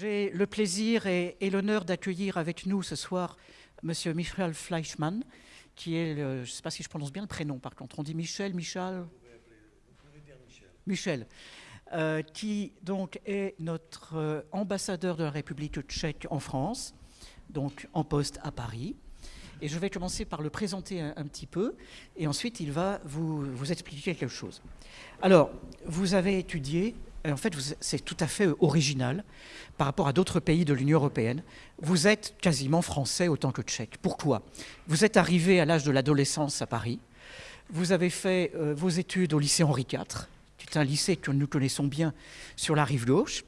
J'ai le plaisir et, l'honneur d'accueillir avec nous ce soir Monsieur Michel Fleischmann, qui est, je ne sais pas si je prononce bien le prénom par contre, on dit Michel, Michel Michel, euh, qui donc est notre euh, ambassadeur de la République tchèque en France, donc en poste à Paris. Et je vais commencer par le présenter un, petit peu, et ensuite il va vous, vous expliquer quelque chose. Alors, vous avez étudié en fait, c'est tout à fait original par rapport à d'autres pays de l'Union européenne. Vous êtes quasiment français autant que tchèque. Pourquoi? Vous êtes arrivé à l'âge de l'adolescence à Paris. Vous avez fait euh, vos études au lycée Henri IV, qui est un lycée que nous connaissons bien sur la rive gauche.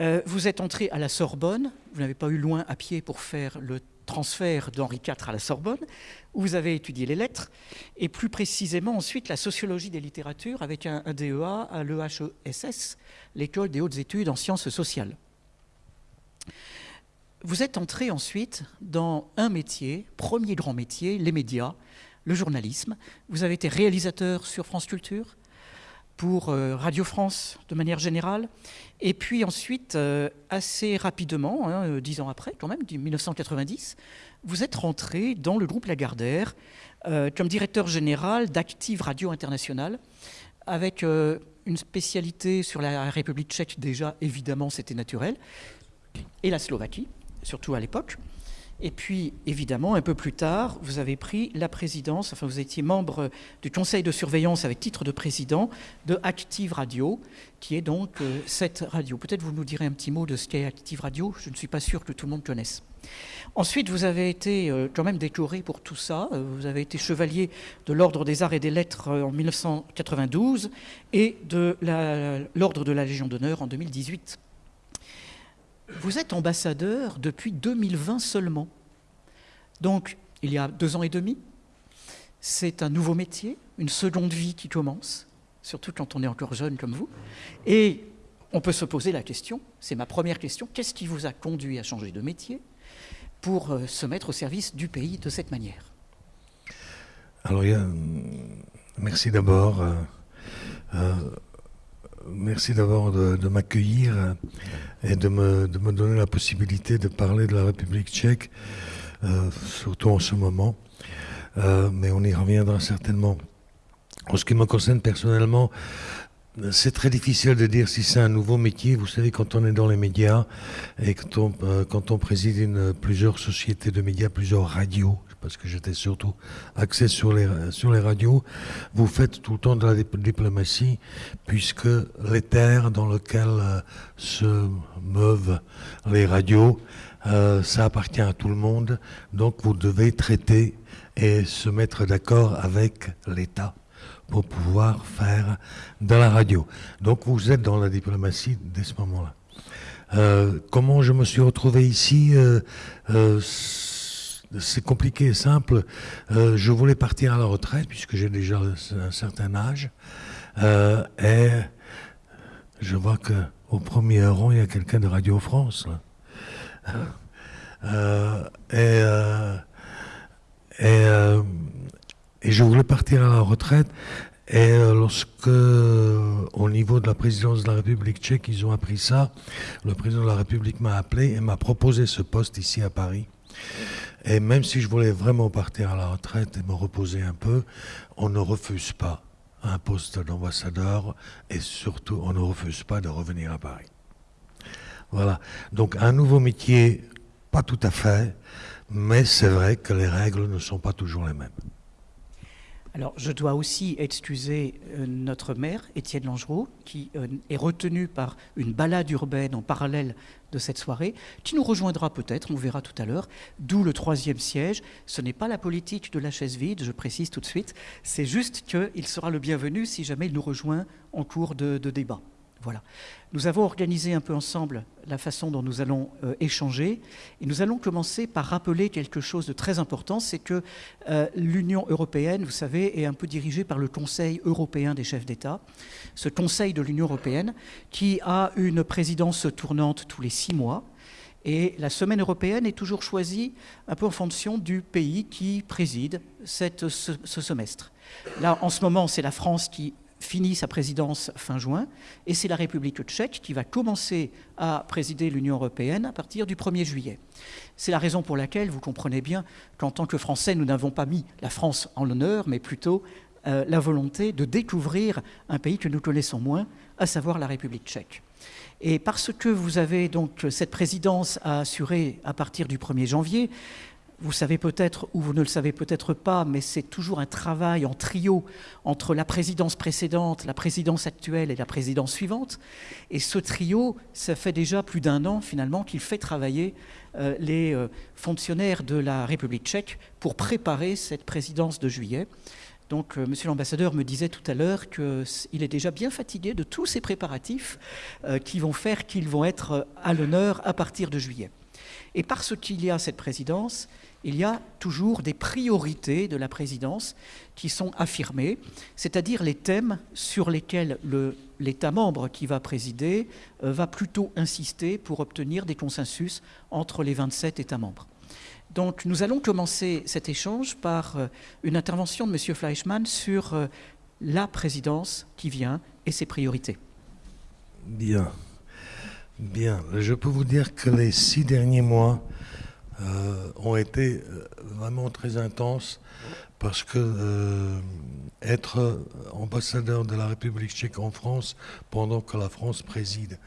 Euh, vous êtes entré à la Sorbonne. Vous n'avez pas eu loin à pied pour faire le transfert d'Henri IV à la Sorbonne, où vous avez étudié les lettres, et plus précisément ensuite la sociologie des littératures avec un, DEA à l'EHESS, l'école des hautes études en sciences sociales. Vous êtes entré ensuite dans un métier, premier grand métier, les médias, le journalisme. Vous avez été réalisateur sur France Culture, pour euh, Radio France de manière générale. Et puis ensuite, euh, assez rapidement, hein, euh, dix ans après quand même, 1990, vous êtes rentré dans le groupe Lagardère comme directeur général d'Active Radio International, avec une spécialité sur la République tchèque, déjà évidemment c'était naturel, et la Slovaquie, surtout à l'époque. Et puis, évidemment, un peu plus tard, vous avez pris la présidence, enfin, vous étiez membre du conseil de surveillance avec titre de président de Active Radio, qui est donc euh, cette radio. Peut-être vous nous direz un petit mot de ce qu'est Active Radio, je ne suis pas sûr que tout le monde connaisse. Ensuite, vous avez été euh, quand même décoré pour tout ça. Euh, vous avez été chevalier de l'Ordre des Arts et des Lettres en 1992 et de l'Ordre de la Légion d'honneur en 2018. Vous êtes ambassadeur depuis 2020 seulement. Donc, il y a deux ans et demi. C'est un nouveau métier, une seconde vie qui commence, surtout quand on est encore jeune comme vous. Et on peut se poser la question, c'est ma première question, qu'est-ce qui vous a conduit à changer de métier pour euh, se mettre au service du pays de cette manière? Alors, merci d'abord. Euh, euh, merci d'abord de, m'accueillir et de me, donner la possibilité de parler de la République tchèque, euh, surtout en ce moment. Euh, mais on y reviendra certainement. En ce qui me concerne personnellement, c'est très difficile de dire si c'est un nouveau métier. Vous savez, quand on est dans les médias et quand on, euh, quand on préside une, plusieurs sociétés de médias, plusieurs radios, parce que j'étais surtout axé sur les, radios, vous faites tout le temps de la diplomatie, puisque les terres dans lesquelles euh, se meuvent les radios, euh, ça appartient à tout le monde. Donc vous devez traiter et se mettre d'accord avec l'État pour pouvoir faire de la radio. Donc vous êtes dans la diplomatie dès ce moment-là. Euh, comment je me suis retrouvé ici C'est compliqué et simple. je voulais partir à la retraite puisque j'ai déjà un certain âge. et je vois que au premier rang, il y a quelqu'un de Radio France. et, et je voulais partir à la retraite. Et euh, lorsque, au niveau de la présidence de la République tchèque, ils ont appris ça, le président de la République m'a appelé et m'a proposé ce poste ici à Paris. Et même si je voulais vraiment partir à la retraite et me reposer un peu, on ne refuse pas un poste d'ambassadeur et surtout on ne refuse pas de revenir à Paris. Voilà. Donc un nouveau métier, pas tout à fait, mais c'est vrai que les règles ne sont pas toujours les mêmes. Alors, je dois aussi excuser euh, notre maire, Étienne Langereau, qui euh, est retenu par une balade urbaine en parallèle de cette soirée, qui nous rejoindra peut-être, on verra tout à l'heure, d'où le troisième siège. Ce n'est pas la politique de la chaise vide, je précise tout de suite, c'est juste qu'il sera le bienvenu si jamais il nous rejoint en cours de débat. Voilà. Nous avons organisé un peu ensemble la façon dont nous allons euh, échanger et nous allons commencer par rappeler quelque chose de très important, c'est que euh, l'Union européenne, vous savez, est un peu dirigée par le Conseil européen des chefs d'État, ce Conseil de l'Union européenne qui a une présidence tournante tous les six mois. Et la semaine européenne est toujours choisie un peu en fonction du pays qui préside ce semestre. Là, en ce moment, c'est la France qui finit sa présidence fin juin, et c'est la République tchèque qui va commencer à présider l'Union européenne à partir du 1er juillet. C'est la raison pour laquelle vous comprenez bien qu'en tant que Français, nous n'avons pas mis la France en l'honneur, mais plutôt euh, la volonté de découvrir un pays que nous connaissons moins, à savoir la République tchèque. Et parce que vous avez donc cette présidence à assurer à partir du 1er janvier, vous savez peut-être ou vous ne le savez peut-être pas, mais c'est toujours un travail en trio entre la présidence précédente, la présidence actuelle et la présidence suivante. Et ce trio, ça fait déjà plus d'un an finalement qu'il fait travailler euh, les euh, fonctionnaires de la République tchèque pour préparer cette présidence de juillet. Donc, euh, Monsieur l'ambassadeur me disait tout à l'heure qu'il est déjà bien fatigué de tous ces préparatifs qui vont faire qu'ils vont être à l'honneur à partir de juillet. Et parce qu'il y a cette présidence, il y a toujours des priorités de la présidence qui sont affirmées, c'est-à-dire les thèmes sur lesquels l'État membre qui va présider euh, va plutôt insister pour obtenir des consensus entre les 27 États membres. Donc nous allons commencer cet échange par euh, une intervention de M. Fleischmann sur euh, la présidence qui vient et ses priorités. Bien. Bien. Je peux vous dire que les six derniers mois euh, ont été vraiment très intenses parce que être ambassadeur de la République tchèque en France pendant que la France préside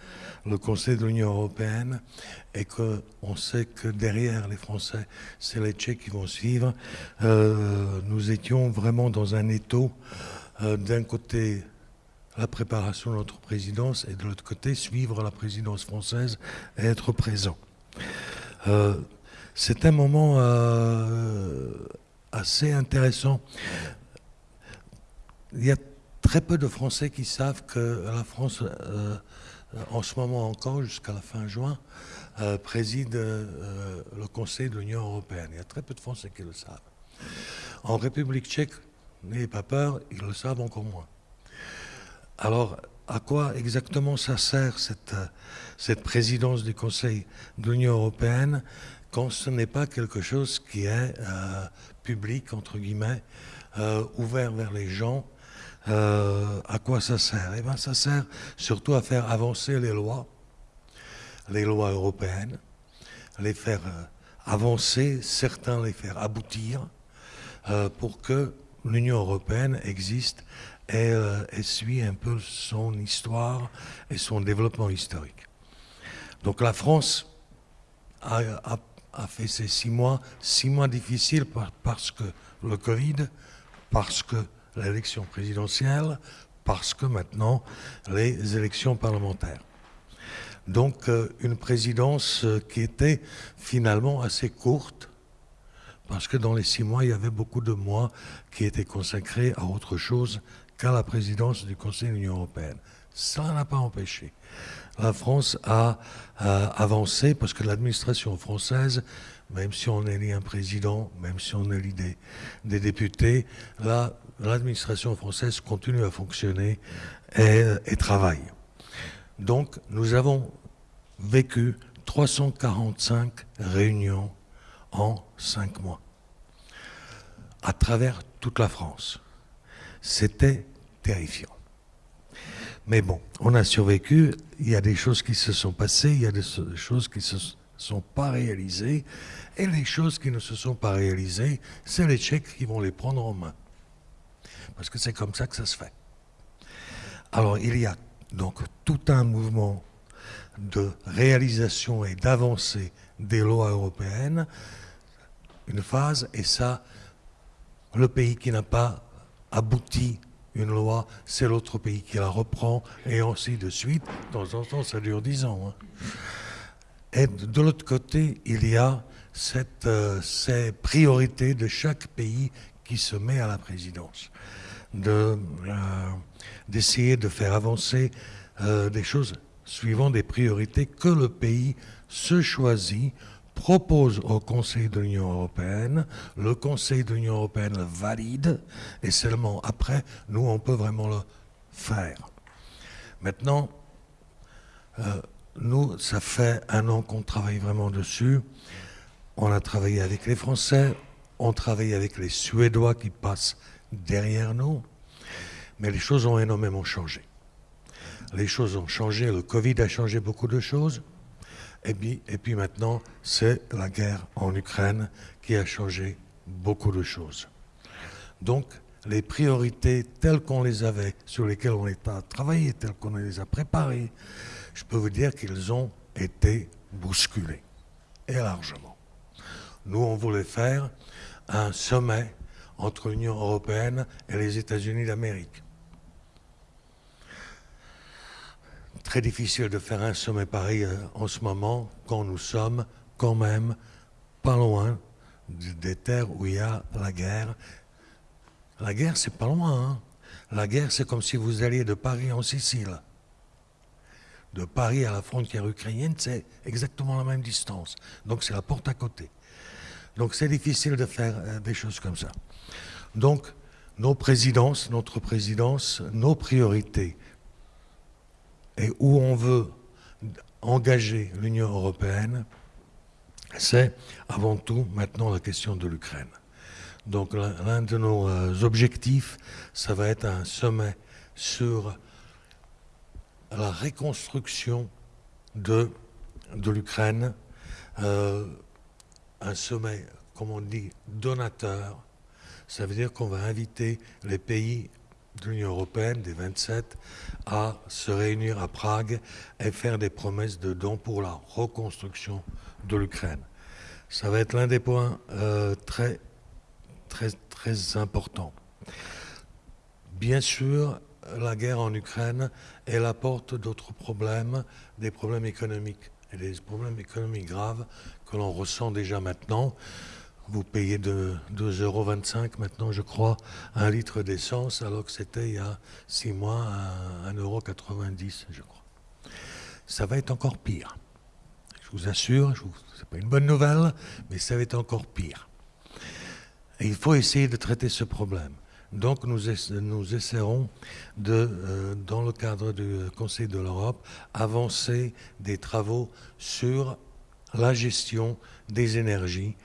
le Conseil de l'Union européenne et qu'on sait que derrière les Français, c'est les Tchèques qui vont suivre, nous étions vraiment dans un étau. D'un côté, la préparation de notre présidence et de l'autre côté, suivre la présidence française et être présent. C'est un moment euh, assez intéressant. Il y a très peu de Français qui savent que la France, euh, en ce moment encore, jusqu'à la fin juin, euh, préside le Conseil de l'Union européenne. Il y a très peu de Français qui le savent. En République tchèque, n'ayez pas peur, ils le savent encore moins. Alors, à quoi exactement ça sert cette, cette présidence du Conseil de l'Union européenne quand ce n'est pas quelque chose qui est euh, public, entre guillemets, euh, ouvert vers les gens, euh, à quoi ça sert? Eh bien, ça sert surtout à faire avancer les lois, les lois européennes, les faire avancer, certains les faire aboutir, pour que l'Union européenne existe et, et, suit un peu son histoire et son développement historique. Donc la France a fait ces six mois, six mois difficiles parce que le Covid, parce que l'élection présidentielle, parce que maintenant les élections parlementaires. Donc euh, une présidence euh, qui était finalement assez courte, parce que dans les six mois, il y avait beaucoup de mois qui étaient consacrés à autre chose qu'à la présidence du Conseil de l'Union européenne. Ça n'a pas empêché la France a, avancé parce que l'administration française, même si on élit un président, même si on élit des, des députés, l'administration française continue à fonctionner et, travaille. Donc nous avons vécu 345 réunions en cinq mois, à travers toute la France. C'était terrifiant. Mais bon, on a survécu. Il y a des choses qui se sont passées, il y a des choses qui ne se sont pas réalisées. Et les choses qui ne se sont pas réalisées, c'est les Tchèques qui vont les prendre en main. Parce que c'est comme ça que ça se fait. Alors il y a donc tout un mouvement de réalisation et d'avancée des lois européennes, une phase, et ça, le pays qui n'a pas abouti une loi, c'est l'autre pays qui la reprend, et ainsi de suite. De temps en temps, ça dure dix ans. Hein. Et de l'autre côté, il y a euh, ces priorités de chaque pays qui se met à la présidence. De, euh, d'essayer de faire avancer euh, des choses suivant des priorités que le pays se choisit propose au Conseil de l'Union européenne, le Conseil de l'Union européenne le valide, et seulement après, nous, on peut vraiment le faire. Maintenant, euh, nous, ça fait un an qu'on travaille vraiment dessus. On a travaillé avec les Français, on travaille avec les Suédois qui passent derrière nous. Mais les choses ont énormément changé. Les choses ont changé, le Covid a changé beaucoup de choses. Et puis, maintenant, c'est la guerre en Ukraine qui a changé beaucoup de choses. Donc, les priorités telles qu'on les avait, sur lesquelles on est à travailler, telles qu'on les a préparées, je peux vous dire qu'ils ont été bousculées, et largement. Nous, on voulait faire un sommet entre l'Union européenne et les États-Unis d'Amérique. Très difficile de faire un sommet pareil euh, en ce moment quand nous sommes quand même pas loin des terres où il y a la guerre. La guerre, c'est pas loin. Hein. La guerre, c'est comme si vous alliez de Paris en Sicile. De Paris à la frontière ukrainienne, c'est exactement la même distance. Donc c'est la porte à côté. Donc c'est difficile de faire euh, des choses comme ça. Donc nos présidences, notre présidence, nos priorités et où on veut engager l'Union européenne, c'est avant tout maintenant la question de l'Ukraine. Donc l'un de nos euh, objectifs, ça va être un sommet sur la reconstruction de, l'Ukraine, euh, un sommet, comme on dit, donateur. Ça veut dire qu'on va inviter les pays de l'Union européenne, des 27, à se réunir à Prague et faire des promesses de dons pour la reconstruction de l'Ukraine. Ça va être l'un des points euh, très, très, très importants. Bien sûr, la guerre en Ukraine, elle apporte d'autres problèmes, des problèmes économiques, et des problèmes économiques graves que l'on ressent déjà maintenant. Vous payez de 2,25 euros maintenant, je crois, un litre d'essence, alors que c'était il y a six mois à 1,90 euro, je crois. Ça va être encore pire. Je vous assure, ce n'est pas une bonne nouvelle, mais ça va être encore pire. Il faut essayer de traiter ce problème. Donc nous, nous essaierons de, euh, dans le cadre du Conseil de l'Europe, avancer des travaux sur la gestion des énergies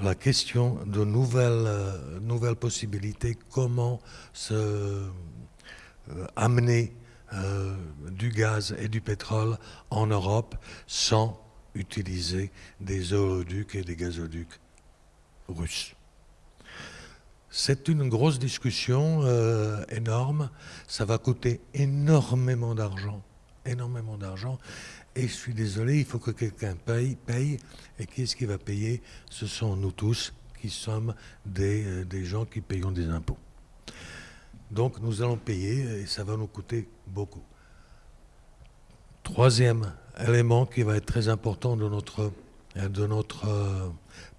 la question de nouvelles, euh, possibilités, comment euh, amener euh, du gaz et du pétrole en Europe sans utiliser des oléoducs et des gazoducs russes. C'est une grosse discussion énorme, ça va coûter énormément d'argent, énormément d'argent, et je suis désolé, il faut que quelqu'un paye, paye. Et qui est-ce qui va payer? Ce sont nous tous qui sommes des, euh, des, gens qui payons des impôts. Donc nous allons payer et ça va nous coûter beaucoup. Troisième élément qui va être très important de notre, de notre euh,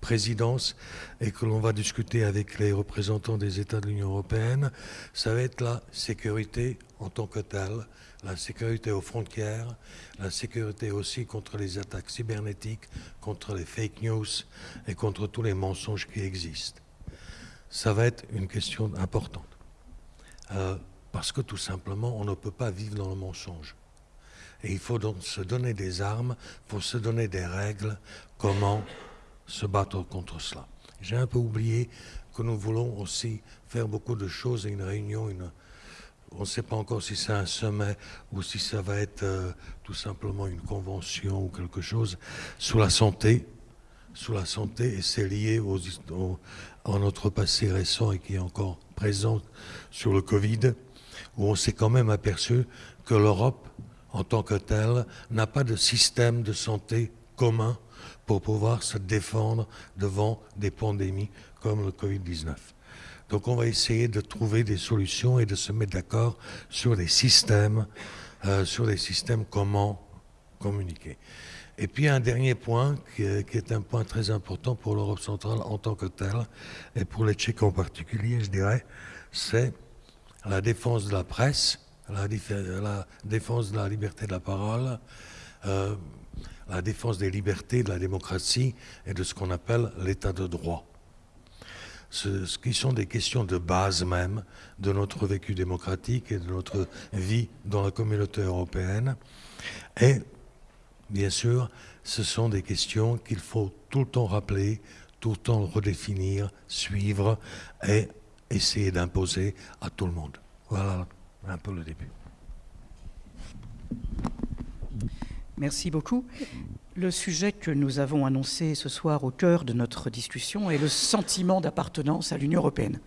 présidence et que l'on va discuter avec les représentants des États de l'Union européenne, ça va être la sécurité en tant que telle, la sécurité aux frontières, la sécurité aussi contre les attaques cybernétiques, contre les fake news et contre tous les mensonges qui existent. Ça va être une question importante. Euh, parce que tout simplement, on ne peut pas vivre dans le mensonge. Et il faut donc se donner des armes, faut se donner des règles, comment se battre contre cela. J'ai un peu oublié que nous voulons aussi faire beaucoup de choses, une réunion, une, on ne sait pas encore si c'est un sommet ou si ça va être euh, tout simplement une convention ou quelque chose sur la santé. Sur la santé, et c'est lié à notre passé récent et qui est encore présent sur le Covid, où on s'est quand même aperçu que l'Europe, en tant que telle, n'a pas de système de santé commun pour pouvoir se défendre devant des pandémies comme le Covid-19. Donc on va essayer de trouver des solutions et de se mettre d'accord sur des systèmes, euh, sur des systèmes comment communiquer. Et puis un dernier point qui est, un point très important pour l'Europe centrale en tant que telle, et pour les Tchèques en particulier, je dirais, c'est la défense de la presse, la, défense de la liberté de la parole, euh, la défense des libertés, de la démocratie et de ce qu'on appelle l'état de droit ce, qui sont des questions de base même de notre vécu démocratique et de notre vie dans la communauté européenne. Et bien sûr, ce sont des questions qu'il faut tout le temps rappeler, tout le temps redéfinir, suivre et essayer d'imposer à tout le monde. Voilà un peu le début. Merci beaucoup. Le sujet que nous avons annoncé ce soir au cœur de notre discussion est le sentiment d'appartenance à l'Union européenne.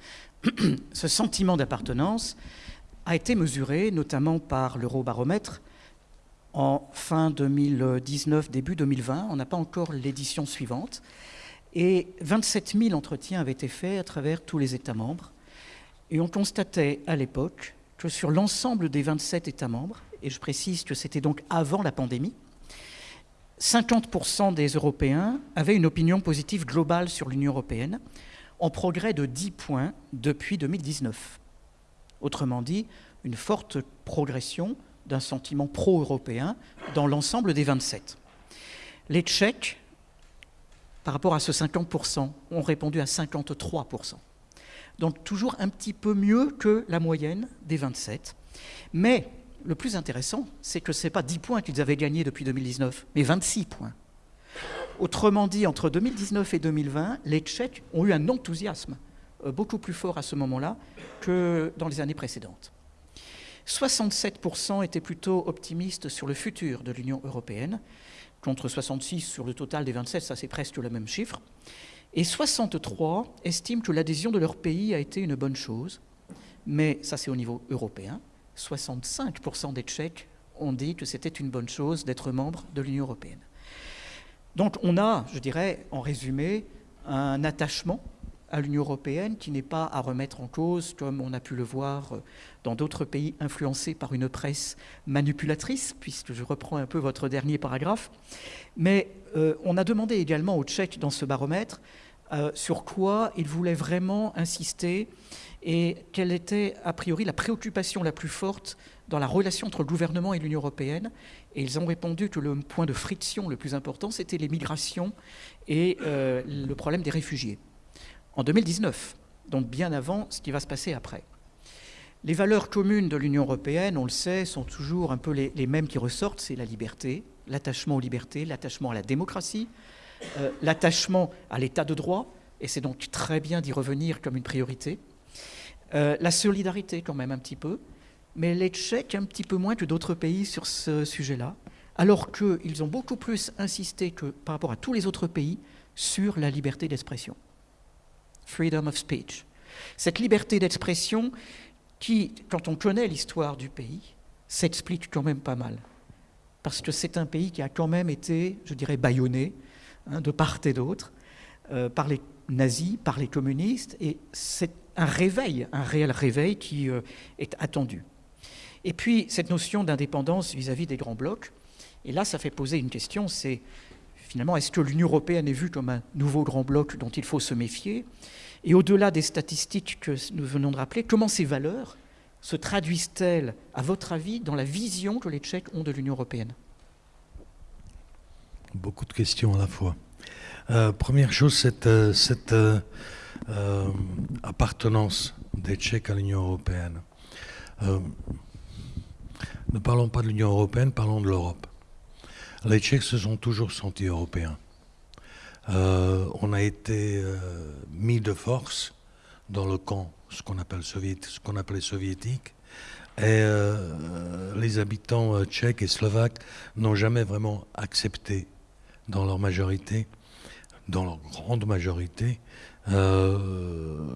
Ce sentiment d'appartenance a été mesuré notamment par l'Eurobaromètre en fin 2019, début 2020. On n'a pas encore l'édition suivante. Et 27 000 entretiens avaient été faits à travers tous les États membres. Et on constatait à l'époque que sur l'ensemble des 27 États membres, et je précise que c'était donc avant la pandémie, 50% des Européens avaient une opinion positive globale sur l'Union européenne, en progrès de 10 points depuis 2019. Autrement dit, une forte progression d'un sentiment pro-européen dans l'ensemble des 27. Les Tchèques, par rapport à ce 50%, ont répondu à 53%. Donc toujours un petit peu mieux que la moyenne des 27. Mais le plus intéressant, c'est que ce n'est pas 10 points qu'ils avaient gagnés depuis 2019, mais 26 points. Autrement dit, entre 2019 et 2020, les Tchèques ont eu un enthousiasme euh, beaucoup plus fort à ce moment-là que dans les années précédentes. 67% étaient plutôt optimistes sur le futur de l'Union européenne, contre 66 sur le total des 27, ça c'est presque le même chiffre. Et 63 estiment que l'adhésion de leur pays a été une bonne chose, mais ça c'est au niveau européen. 65% des Tchèques ont dit que c'était une bonne chose d'être membre de l'Union européenne. Donc on a, je dirais, en résumé, un attachement à l'Union européenne qui n'est pas à remettre en cause, comme on a pu le voir dans d'autres pays influencés par une presse manipulatrice, puisque je reprends un peu votre dernier paragraphe. Mais euh, on a demandé également aux Tchèques dans ce baromètre euh, sur quoi ils voulaient vraiment insister et quelle était a priori la préoccupation la plus forte dans la relation entre le gouvernement et l'Union européenne. Et ils ont répondu que le point de friction le plus important, c'était les migrations et euh, le problème des réfugiés. En 2019, donc bien avant ce qui va se passer après. Les valeurs communes de l'Union européenne, on le sait, sont toujours un peu les, mêmes qui ressortent, c'est la liberté, l'attachement aux libertés, l'attachement à la démocratie, euh, l'attachement à l'état de droit, et c'est donc très bien d'y revenir comme une priorité, euh, la solidarité quand même un petit peu, mais les Tchèques un petit peu moins que d'autres pays sur ce sujet-là, alors qu'ils ont beaucoup plus insisté que par rapport à tous les autres pays sur la liberté d'expression. Freedom of speech. Cette liberté d'expression qui, quand on connaît l'histoire du pays, s'explique quand même pas mal. Parce que c'est un pays qui a quand même été, je dirais, bâillonné hein, de part et d'autre euh, par les nazis, par les communistes, et c'est un réveil, un réel réveil qui euh, est attendu. Et puis cette notion d'indépendance vis-à-vis des grands blocs, et là ça fait poser une question, c'est finalement est-ce que l'Union européenne est vue comme un nouveau grand bloc dont il faut se méfier? Et au-delà des statistiques que nous venons de rappeler, comment ces valeurs se traduisent-elles, à votre avis, dans la vision que les Tchèques ont de l'Union européenne? Beaucoup de questions à la fois. Euh, première chose, cette, euh, cette euh, appartenance des Tchèques à l'Union européenne. ne parlons pas de l'Union européenne, parlons de l'Europe. Les Tchèques se sont toujours sentis européens. on a été mis de force dans le camp, ce qu'on appelle ce qu'on appelait soviétique, et les habitants tchèques et slovaques n'ont jamais vraiment accepté, dans leur majorité, dans leur grande majorité, euh,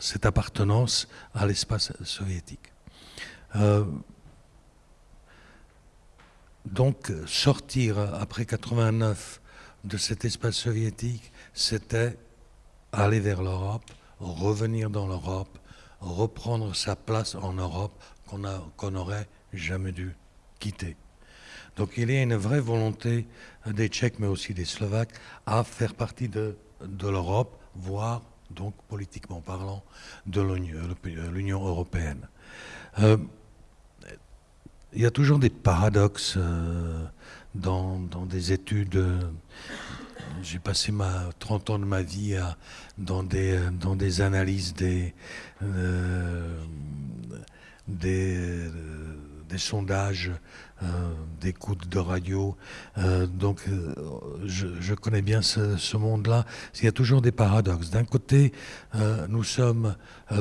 cette appartenance à l'espace soviétique. Euh, donc sortir après 89 de cet espace soviétique, c'était aller vers l'Europe, revenir dans l'Europe, reprendre sa place en Europe qu'on n'aurait jamais dû quitter. Donc il y a une vraie volonté des Tchèques, mais aussi des Slovaques, à faire partie de, l'Europe, voire, donc politiquement parlant, de l'Union européenne. Euh, il y a toujours des paradoxes euh, dans, des études. J'ai passé ma 30 ans de ma vie dans, des, analyses euh, des sondages d'écoute de radio. donc je, connais bien ce, monde-là. Il y a toujours des paradoxes. D'un côté, nous sommes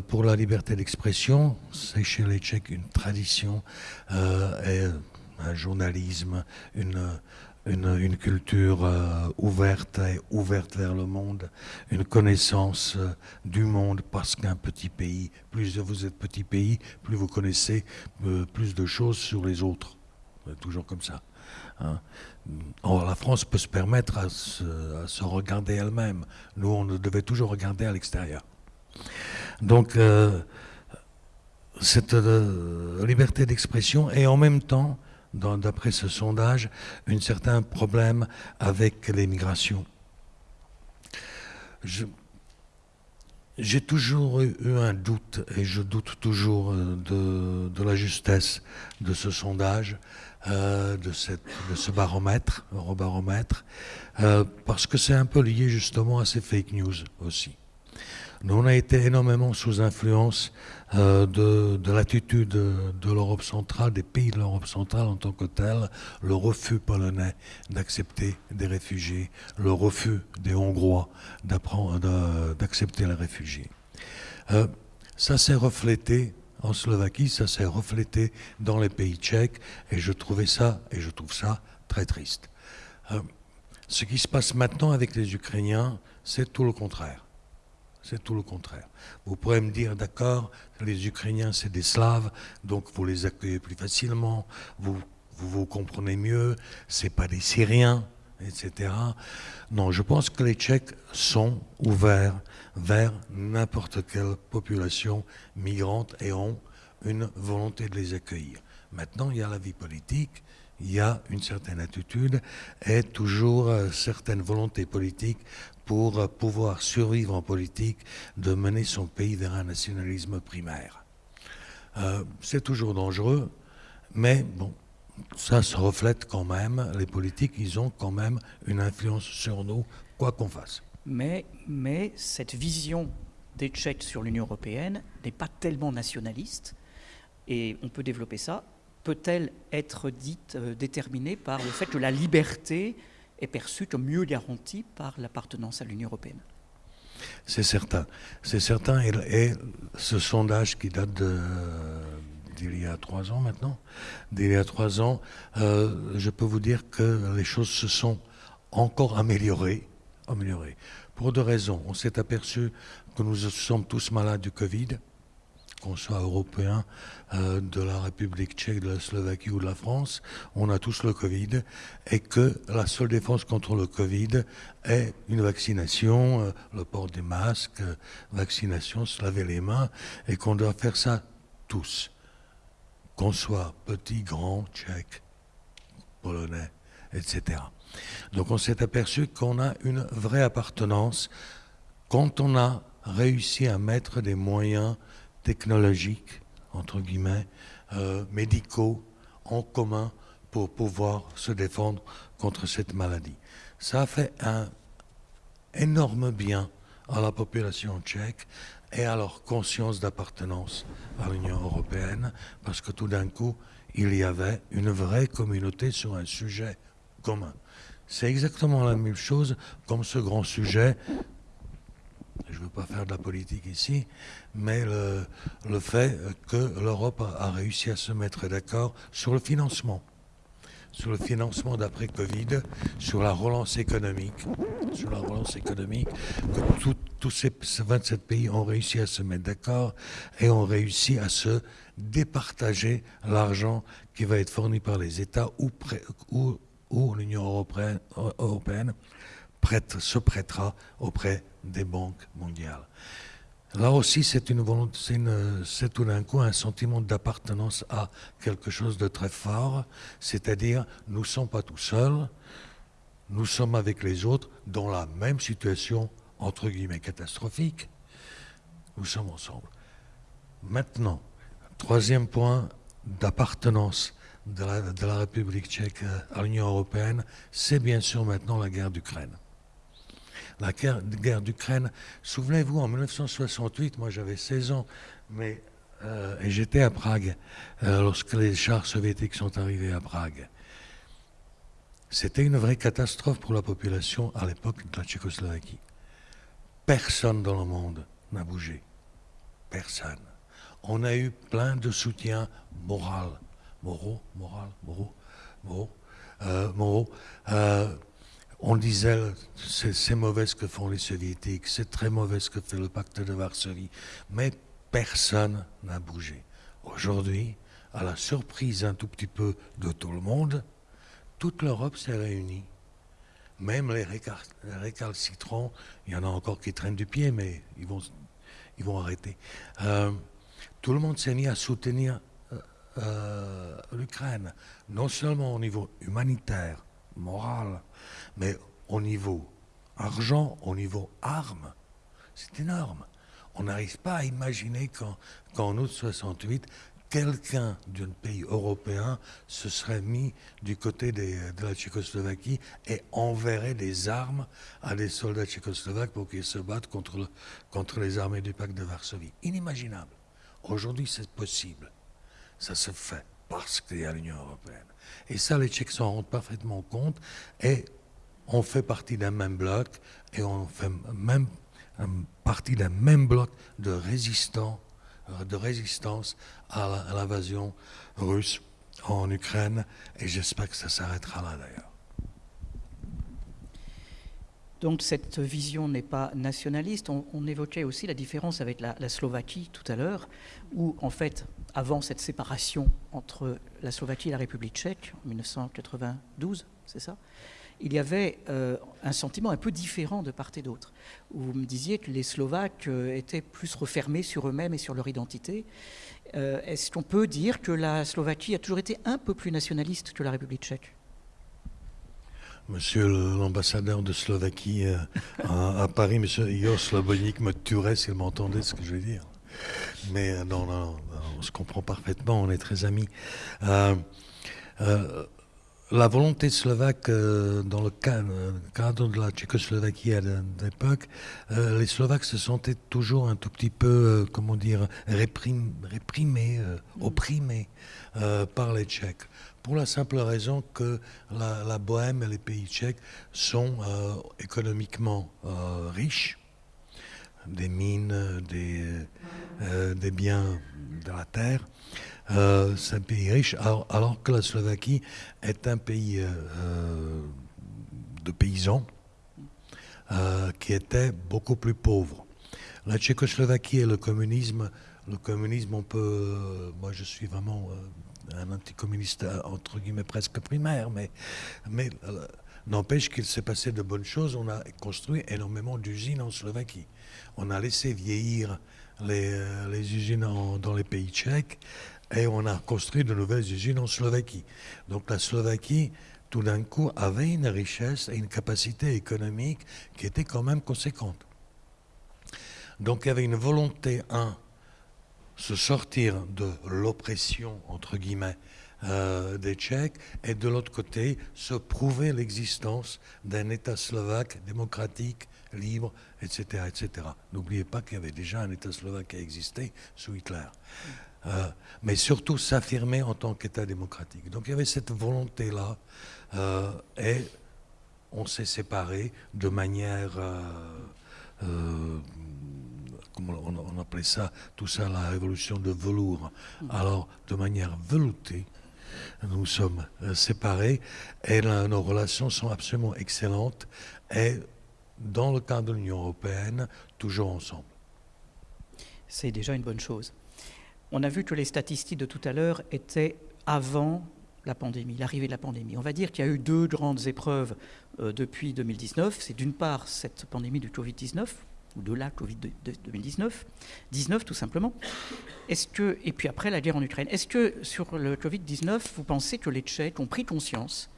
pour la liberté d'expression. C'est chez les Tchèques une tradition et un journalisme, une culture euh, ouverte et ouverte vers le monde, une connaissance euh, du monde, parce qu'un petit pays, plus vous êtes petit pays, plus vous connaissez euh, plus de choses sur les autres. Toujours comme ça. Hein. Or, la France peut se permettre à se, regarder elle-même. Nous, on devait toujours regarder à l'extérieur. Donc, cette liberté d'expression et en même temps d'après ce sondage, un certain problème avec l'immigration. J'ai toujours eu un doute, et je doute toujours euh, de, la justesse de ce sondage, euh, de, ce baromètre, eurobaromètre, euh, parce que c'est un peu lié justement à ces fake news aussi. Nous, on a été énormément sous influence euh, de, l'attitude de, l'Europe centrale, des pays de l'Europe centrale en tant que tel, le refus polonais d'accepter des réfugiés, le refus des Hongrois d'accepter les réfugiés. Ça s'est reflété en Slovaquie, ça s'est reflété dans les pays tchèques, et je trouvais ça, et je trouve ça très triste. Euh, ce qui se passe maintenant avec les Ukrainiens, c'est tout le contraire. C'est tout le contraire. Vous pourrez me dire, d'accord, les Ukrainiens, c'est des Slaves, donc vous les accueillez plus facilement, vous vous, comprenez mieux, c'est pas des Syriens, etc. Non, je pense que les Tchèques sont ouverts vers n'importe quelle population migrante et ont une volonté de les accueillir. Maintenant, il y a la vie politique, il y a une certaine attitude et toujours euh, certaines volontés politiques pour pouvoir survivre en politique, de mener son pays vers un nationalisme primaire. Euh, c'est toujours dangereux, mais bon, ça se reflète quand même, les politiques, ils ont quand même une influence sur nous, quoi qu'on fasse. Mais, cette vision des Tchèques sur l'Union européenne n'est pas tellement nationaliste, et on peut développer ça. Peut-elle être dite, euh, déterminée par le fait que la liberté est perçue comme mieux garantie par l'appartenance à l'Union européenne? C'est certain, c'est certain. Et, ce sondage qui date d'il y a trois ans maintenant, d'il y a trois ans, euh, je peux vous dire que les choses se sont encore améliorées, Pour deux raisons. On s'est aperçu que nous sommes tous malades du Covid qu'on soit européen euh, de la République tchèque, de la Slovaquie ou de la France, on a tous le Covid et que la seule défense contre le Covid est une vaccination, euh, le port des masques, euh, vaccination, se laver les mains et qu'on doit faire ça tous, qu'on soit petit, grand, tchèque, polonais, etc. Donc on s'est aperçu qu'on a une vraie appartenance quand on a réussi à mettre des moyens technologiques, entre guillemets, euh, médicaux en commun pour pouvoir se défendre contre cette maladie. Ça a fait un énorme bien à la population tchèque et à leur conscience d'appartenance à l'Union européenne, parce que tout d'un coup, il y avait une vraie communauté sur un sujet commun. C'est exactement la même chose comme ce grand sujet. Je ne veux pas faire de la politique ici, mais le, fait que l'Europe a, réussi à se mettre d'accord sur le financement, sur le financement d'après Covid, sur la relance économique, sur la relance économique, que tous ces 27 pays ont réussi à se mettre d'accord et ont réussi à se départager l'argent qui va être fourni par les États ou, ou, l'Union européenne, prête, se prêtera auprès des banques mondiales. Là aussi, c'est une c'est tout d'un coup un sentiment d'appartenance à quelque chose de très fort, c'est-à-dire nous ne sommes pas tout seuls, nous sommes avec les autres dans la même situation, entre guillemets, catastrophique, nous sommes ensemble. Maintenant, troisième point d'appartenance de la, République tchèque à l'Union européenne, c'est bien sûr maintenant la guerre d'Ukraine la guerre, d'Ukraine. Souvenez-vous, en 1968, moi j'avais 16 ans, mais euh, et j'étais à Prague euh, lorsque les chars soviétiques sont arrivés à Prague. C'était une vraie catastrophe pour la population à l'époque de la Tchécoslovaquie. Personne dans le monde n'a bougé. Personne. On a eu plein de soutien moral, moraux, moral, moraux, moraux, euh. Euh, on disait c'est mauvais ce que font les soviétiques, c'est très mauvais ce que fait le pacte de Varsovie, mais personne n'a bougé. Aujourd'hui, à la surprise un tout petit peu de tout le monde, toute l'Europe s'est réunie. Même les, récalcitrants, il y en a encore qui traînent du pied, mais ils vont, ils vont arrêter. Euh, tout le monde s'est mis à soutenir euh, l'Ukraine, non seulement au niveau humanitaire, moral, mais au niveau argent, au niveau armes. C'est énorme. On n'arrive pas à imaginer qu'en août 68, quelqu'un d'un pays européen se serait mis du côté de la Tchécoslovaquie et enverrait des armes à des soldats tchécoslovaques pour qu'ils se battent contre, contre les armées du pacte de Varsovie. Inimaginable. Aujourd'hui, c'est possible. Ça se fait parce qu'il y a l'Union européenne. Et ça, les Tchèques s'en rendent parfaitement compte et on fait partie d'un même bloc et on fait même partie d'un même bloc de résistants, euh, de résistance à l'invasion russe en Ukraine et j'espère que ça s'arrêtera là d'ailleurs. Donc cette vision n'est pas nationaliste. On, évoquait aussi la différence avec la, Slovaquie tout à l'heure, où en fait, avant cette séparation entre la Slovaquie et la République tchèque, en 1992, c'est ça il y avait euh, un sentiment un peu différent de part et d'autre. Vous me disiez que les Slovaques euh, étaient plus refermés sur eux-mêmes et sur leur identité. Euh, est-ce qu'on peut dire que la Slovaquie a toujours été un peu plus nationaliste que la République tchèque? Monsieur l'ambassadeur de Slovaquie à, Paris, Monsieur Igor Slobonik, me tuerait s'il m'entendait ce que je vais dire. Mais euh, non, non, on se comprend parfaitement, on est très amis. Euh, la volonté slovaque dans le cadre de la Tchécoslovaquie à l'époque, les Slovaques se sentaient toujours un tout petit peu, comment dire, réprimés, opprimés par les Tchèques. Pour la simple raison que la, Bohème et les pays tchèques sont euh, économiquement euh, riches, des mines, des, euh, des, biens de la terre. c'est un pays riche, alors, que la Slovaquie est un pays de paysans qui était beaucoup plus pauvre. La Tchécoslovaquie et le communisme, le communisme, on peut, moi je suis vraiment un anticommuniste entre guillemets presque primaire, mais, euh, n'empêche qu'il s'est passé de bonnes choses. On a construit énormément d'usines en Slovaquie. On a laissé vieillir les, euh, les usines dans les pays tchèques et on a construit de nouvelles usines en Slovaquie. Donc la Slovaquie, tout d'un coup, avait une richesse et une capacité économique qui était quand même conséquente. Donc il y avait une volonté, un, se sortir de l'oppression, entre guillemets, euh, des Tchèques, et de l'autre côté, se prouver l'existence d'un État slovaque démocratique, libre, etc. etc. N'oubliez pas qu'il y avait déjà un État slovaque qui a existé sous Hitler. Euh, mais surtout s'affirmer en tant qu'État démocratique. Donc il y avait cette volonté-là, euh, et on s'est séparés de manière on, appelait ça, tout ça la révolution de velours. Alors, de manière veloutée, nous sommes euh, séparés et nos relations sont absolument excellentes et dans le cadre de l'Union européenne, toujours ensemble. C'est déjà une bonne chose. On a vu que les statistiques de tout à l'heure étaient avant la pandémie, l'arrivée de la pandémie. On va dire qu'il y a eu deux grandes épreuves euh, depuis 2019. C'est d'une part cette pandémie du Covid-19, ou de la Covid 2019, 19 tout simplement. Est-ce que et puis après la guerre en Ukraine, est-ce que sur le Covid 19, vous pensez que les Tchèques ont pris conscience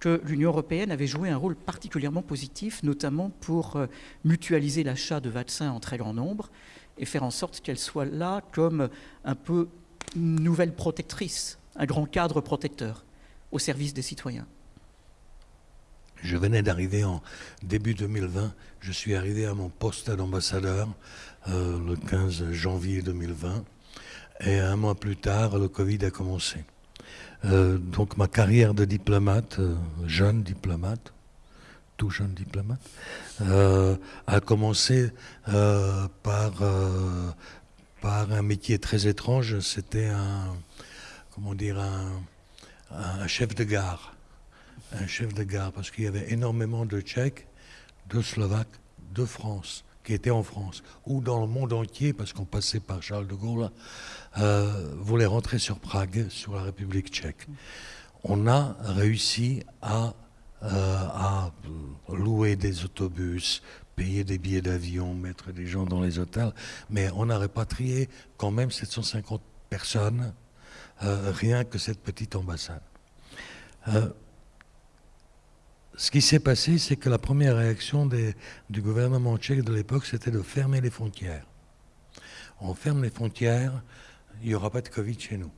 que l'Union européenne avait joué un rôle particulièrement positif, notamment pour euh, mutualiser l'achat de vaccins en très grand nombre et faire en sorte qu'elle soit là comme un peu nouvelle protectrice, un grand cadre protecteur au service des citoyens. Je venais d'arriver en début 2020. Je suis arrivé à mon poste d'ambassadeur euh, le 15 janvier 2020. Et un mois plus tard, le Covid a commencé. Euh, donc ma carrière de diplomate, euh, jeune diplomate, tout jeune diplomate, euh, a commencé par, par un métier très étrange. C'était un, comment dire, un, chef de gare. Un chef de gare, parce qu'il y avait énormément de Tchèques, de Slovaques, de France qui étaient en France, ou dans le monde entier, parce qu'on passait par Charles de Gaulle, euh, voulaient rentrer sur Prague, sur la République tchèque. On a réussi à, euh, louer des autobus, payer des billets d'avion, mettre des gens dans les hôtels, mais on a répatrié quand même 750 personnes, euh, rien que cette petite ambassade. Ce qui s'est passé, c'est que la première réaction du gouvernement tchèque de l'époque, c'était de fermer les frontières. On ferme les frontières, il n'y aura pas de Covid chez nous.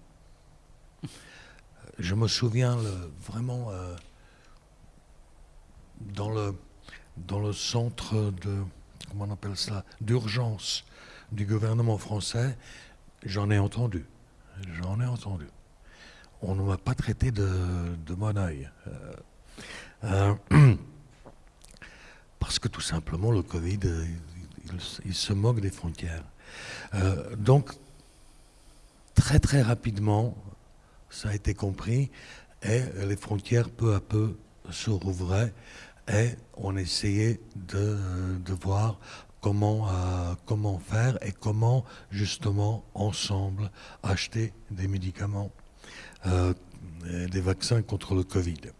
Je me souviens vraiment euh, dans, le, centre de, comment on appelle d'urgence du gouvernement français, j'en ai entendu. J'en ai entendu. On ne m'a pas traité de, de mon oeil. Euh, euh, parce que tout simplement, le Covid, euh, il, se moque des frontières. Euh, donc, très très rapidement, ça a été compris, et les frontières peu à peu se rouvraient, et on essayait de, voir comment, comment faire et comment justement ensemble acheter des médicaments, des vaccins contre le Covid.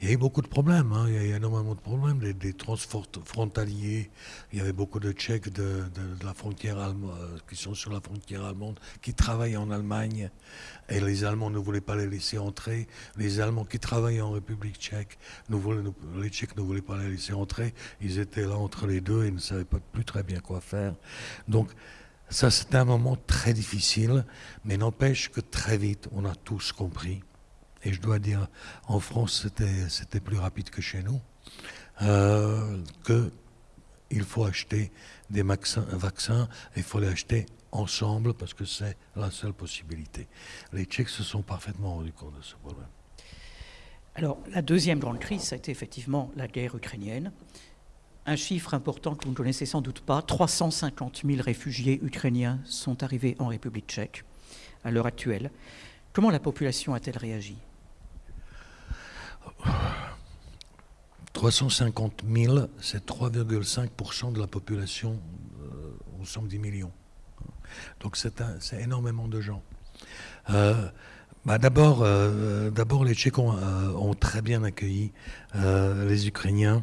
Il y a eu beaucoup de problèmes, hein. il y a eu énormément de problèmes, des, des frontaliers. Il y avait beaucoup de Tchèques de, la frontière allemande, euh, qui sont sur la frontière allemande, qui travaillaient en Allemagne, et les Allemands ne voulaient pas les laisser entrer. Les Allemands qui travaillaient en République tchèque, les Tchèques ne voulaient pas les laisser entrer. Ils étaient là entre les deux et ne savaient pas plus très bien quoi faire. Donc, ça, c'était un moment très difficile, mais n'empêche que très vite, on a tous compris et je dois dire, en France, c'était plus rapide que chez nous, euh, qu'il faut acheter des vaccins, il faut les acheter ensemble parce que c'est la seule possibilité. Les Tchèques se sont parfaitement rendus compte de ce problème. Alors, la deuxième grande crise, ça a été effectivement la guerre ukrainienne. Un chiffre important que vous ne connaissez sans doute pas, 350 000 réfugiés ukrainiens sont arrivés en République tchèque à l'heure actuelle. Comment la population a-t-elle réagi? 350 000, c'est 3,5% de la population euh, au 110 millions. Donc c'est énormément de gens. Euh, bah euh, d'abord, les Tchèques ont, très bien accueilli les Ukrainiens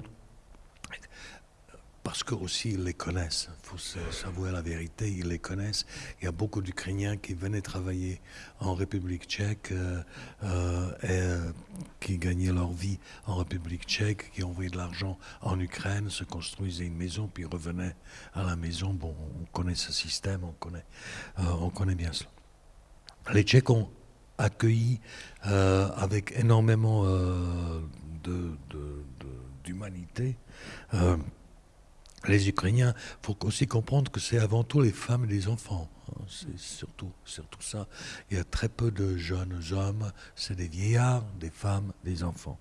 parce que aussi ils les connaissent. Il faut s'avouer la vérité, ils les connaissent. Il y a beaucoup d'Ukrainiens qui venaient travailler en République tchèque euh, euh, et euh, qui gagnaient leur vie en République tchèque, qui envoyaient de l'argent en Ukraine, se construisaient une maison, puis revenaient à la maison. Bon, on connaît ce système, on connaît, on connaît bien cela. Les Tchèques ont accueilli avec énormément d'humanité les Ukrainiens, il faut aussi comprendre que c'est avant tout les femmes et les enfants. Hein. C'est surtout, surtout ça. Il y a très peu de jeunes hommes, c'est des vieillards, des femmes, des enfants.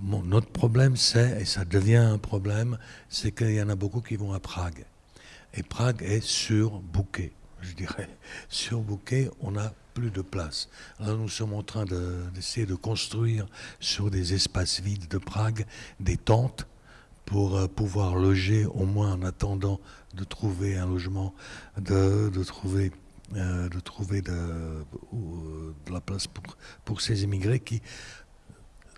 notre problème, c'est, et ça devient un problème, c'est qu'il y en a beaucoup qui vont à Prague. Et Prague est surbooké, je dirais. Surbooké, on n'a plus de place. Alors nous sommes en train d'essayer de construire sur des espaces vides de Prague des tentes pour euh, pouvoir loger, au moins en attendant de trouver un logement, de, trouver, euh, de, trouver de, de, la place pour, pour ces immigrés qui,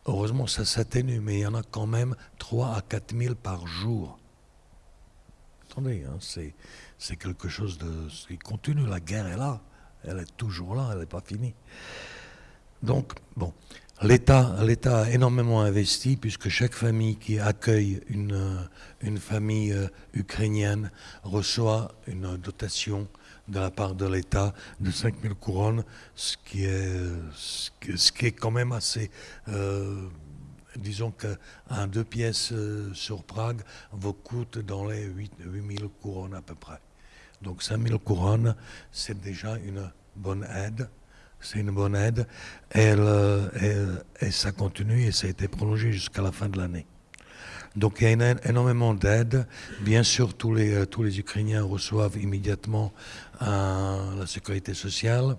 heureusement, ça s'atténue, mais il y en a quand même 3 à 4 000 par jour. Attendez, hein, c'est quelque chose de, qui continue. La guerre est là, elle est toujours là, elle n'est pas finie. Donc, bon, L'État, a énormément investi puisque chaque famille qui accueille une, une famille euh, ukrainienne reçoit une dotation de la part de l'État de 5000 couronnes, ce qui est, quand même assez... Euh, disons qu'un deux pièces euh, sur Prague vous coûte dans les 8, 8000 couronnes à peu près. Donc 5000 couronnes, c'est déjà une bonne aide. C'est une bonne aide. Et, ça continue et ça a été prolongé jusqu'à la fin de l'année. Donc il y a énormément d'aide. Bien sûr, tous les, tous les Ukrainiens reçoivent immédiatement la sécurité sociale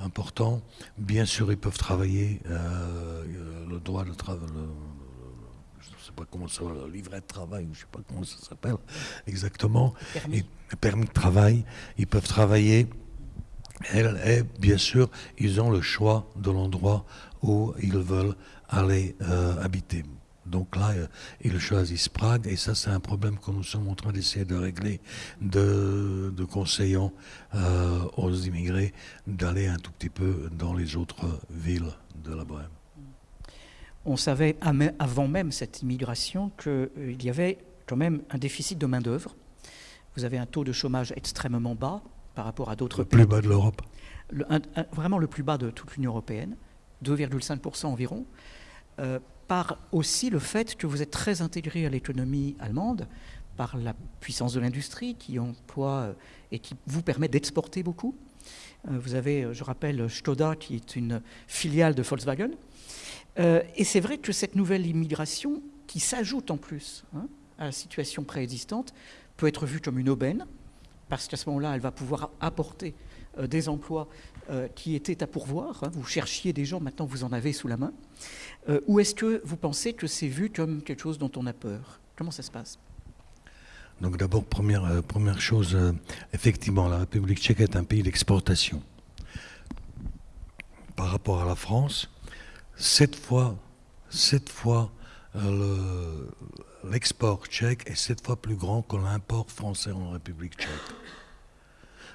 important. Bien sûr, ils peuvent travailler, euh, le droit de travail, je ne sais pas comment ça le livret de travail, je ne sais pas comment ça s'appelle exactement, permis. permis de travail, ils peuvent travailler. Et, bien sûr, ils ont le choix de l'endroit où ils veulent aller euh, habiter. Donc là, euh, ils choisissent Prague, et ça, c'est un problème que nous sommes en train d'essayer de régler, de, de conseillant euh, aux immigrés d'aller un tout petit peu dans les autres villes de la Bohème. On savait avant même cette immigration qu'il y avait quand même un déficit de main-d'œuvre. Vous avez un taux de chômage extrêmement bas par rapport à d'autres pays. Le plus bas de l'Europe. vraiment le plus bas de toute l'Union européenne, 2,5% environ par aussi le fait que vous êtes très intégré à l'économie allemande, par la puissance de l'industrie qui emploie euh, et qui vous permet d'exporter beaucoup. Euh, vous avez, euh, je rappelle, Skoda qui est une filiale de Volkswagen. Et c'est vrai que cette nouvelle immigration, qui s'ajoute en plus hein, à la situation préexistante, peut être vue comme une aubaine, parce qu'à ce moment-là, elle va pouvoir apporter des emplois qui étaient à pourvoir. Hein. Vous cherchiez des gens, maintenant vous en avez sous la main. Euh, ou est-ce que vous pensez que c'est vu comme quelque chose dont on a peur? Comment ça se passe? Donc d'abord, première, euh, première chose, euh, effectivement, la République tchèque est un pays d'exportation. Par rapport à la France, sept fois, sept fois l'export tchèque est sept fois plus grand que l'import français en République tchèque.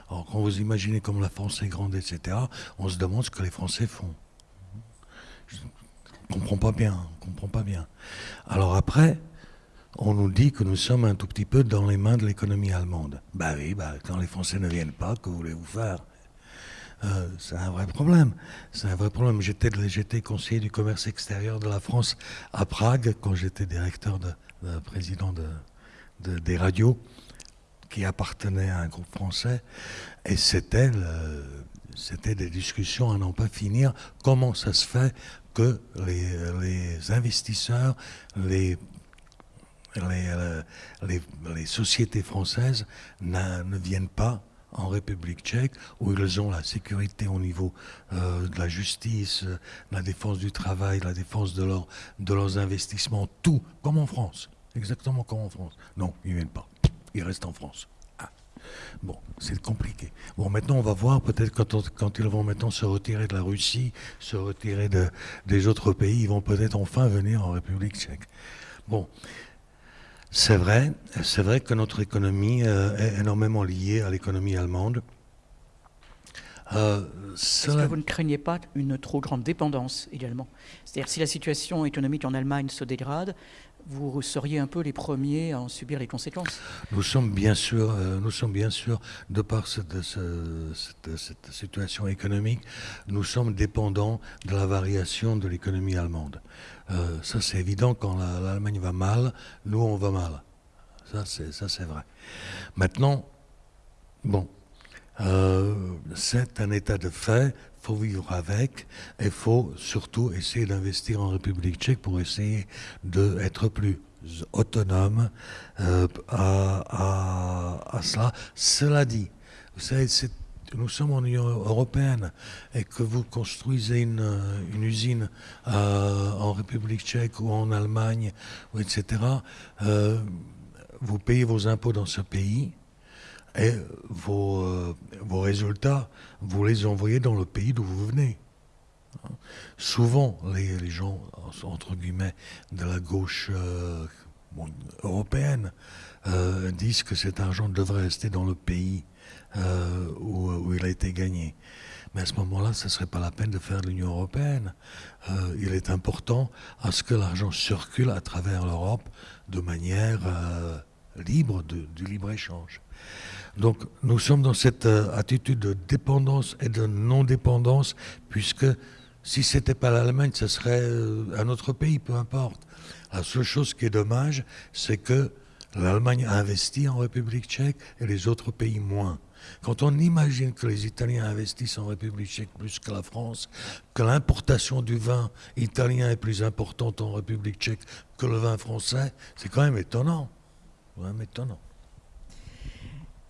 Alors quand vous imaginez comme la France est grande, etc., on se demande ce que les Français font comprend pas bien, on comprend pas bien. Alors après, on nous dit que nous sommes un tout petit peu dans les mains de l'économie allemande. Bah oui, bah, quand les Français ne viennent pas, que voulez-vous faire? Euh, c'est un vrai problème. C'est un vrai problème. J'étais conseiller du commerce extérieur de la France à Prague quand j'étais directeur de, président de, des radios qui appartenaient à un groupe français. Et c'était, des discussions à n'en pas finir. Comment ça se fait que les, investisseurs, les, les, sociétés françaises ne viennent pas en République tchèque, où ils ont la sécurité au niveau euh, de la justice, la défense du travail, la défense de, de leurs investissements, tout, comme en France. Exactement comme en France. Non, ils ne viennent pas. Ils restent en France. Bon, c'est compliqué. Bon, maintenant, on va voir, peut-être quand, quand, ils vont maintenant se retirer de la Russie, se retirer de, des autres pays, ils vont peut-être enfin venir en République tchèque. Bon, c'est vrai, c'est vrai que notre économie euh, est énormément liée à l'économie allemande. Euh, Est-ce que vous ne craignez pas une trop grande dépendance également? C'est-à-dire si la situation économique en Allemagne se dégrade, vous seriez un peu les premiers à en subir les conséquences. Nous sommes bien sûr, euh, nous sommes bien sûr, de par cette, situation économique, nous sommes dépendants de la variation de l'économie allemande. Euh, ça c'est évident, quand l'Allemagne va mal, nous on va mal. Ça c'est vrai. Maintenant, bon, euh, c'est un état de fait, faut vivre avec, et faut surtout essayer d'investir en République tchèque pour essayer d'être plus autonome euh, à, cela. Cela dit, vous savez, nous sommes en Union européenne et que vous construisez une, usine euh, en République tchèque ou en Allemagne, etc., vous payez vos impôts dans ce pays et vos, euh, vos résultats, vous les envoyez dans le pays d'où vous venez. Souvent, les, les, gens, entre guillemets, de la gauche euh, européenne euh, disent que cet argent devrait rester dans le pays où, où, il a été gagné. Mais à ce moment-là, ce ne serait pas la peine de faire l'Union européenne. il est important à ce que l'argent circule à travers l'Europe de manière libre du libre-échange. Donc nous sommes dans cette euh, attitude de dépendance et de non-dépendance, puisque si ce n'était pas l'Allemagne, ce serait euh, un autre pays, peu importe. La seule chose qui est dommage, c'est que L'Allemagne a investi en République tchèque et les autres pays moins. Quand on imagine que les Italiens investissent en République tchèque plus que la France, que l'importation du vin italien est plus importante en République tchèque que le vin français, c'est quand même étonnant. Quand même étonnant.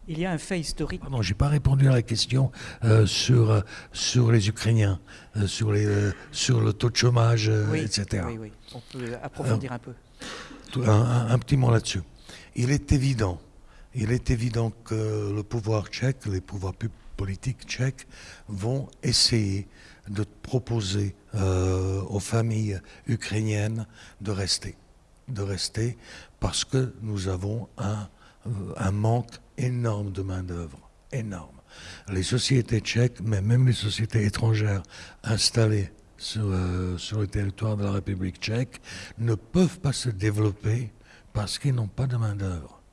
Il y a un fait historique. Pardon, j'ai pas répondu à la question euh, sur, euh, sur les Ukrainiens, euh, sur, les, sur le taux de chômage, etc. Oui, oui, on peut approfondir un peu. un petit mot là-dessus il est évident, il est évident que le pouvoir tchèque, les pouvoirs politiques tchèques vont essayer de proposer aux familles ukrainiennes de rester, de rester parce que nous avons un, un manque énorme de main-d'œuvre, énorme. Les sociétés tchèques, mais même les sociétés étrangères installées sur, euh, sur le territoire de la République tchèque, ne peuvent pas se développer parce qu'ils n'ont pas de main-d'œuvre.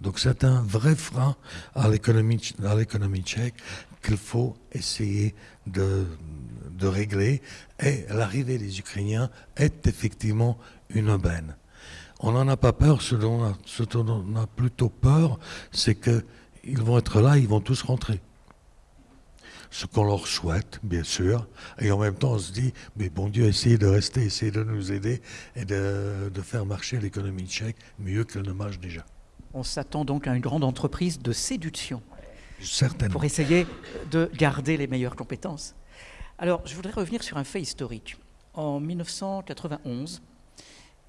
Donc c'est un vrai frein à l'économie, tchèque qu'il faut essayer de, régler. Et l'arrivée des Ukrainiens est effectivement une aubaine. On n'en a pas peur, ce dont on a, plutôt peur, c'est qu'ils vont être là, ils vont tous rentrer ce qu'on leur souhaite, bien sûr, et en même temps on se dit, mais bon Dieu, essayez de rester, essayez de nous aider et de, faire marcher l'économie tchèque mieux qu'elle ne marche déjà. On s'attend donc à une grande entreprise de séduction. Certainement. Pour essayer de garder les meilleures compétences. Alors, je voudrais revenir sur un fait historique. En 1991,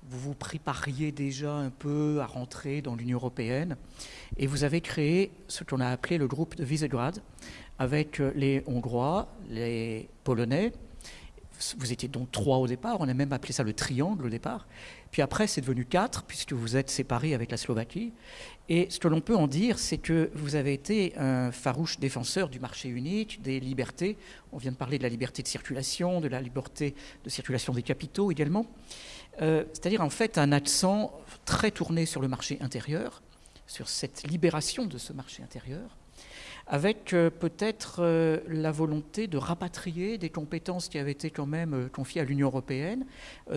vous vous prépariez déjà un peu à rentrer dans l'Union européenne et vous avez créé ce qu'on a appelé le groupe de Visegrad, avec euh, les Hongrois, les Polonais. Vous étiez donc trois au départ, on a même appelé ça le triangle au départ. Puis après, c'est devenu quatre, puisque vous êtes séparés avec la Slovaquie. Et ce que l'on peut en dire, c'est que vous avez été un farouche défenseur du marché unique, des libertés. On vient de parler de la liberté de circulation, de la liberté de circulation des capitaux également. Euh, c'est-à-dire en fait un accent très tourné sur le marché intérieur, sur cette libération de ce marché intérieur avec euh, peut-être euh, la volonté de rapatrier des compétences qui avaient été quand même confiées à l'Union européenne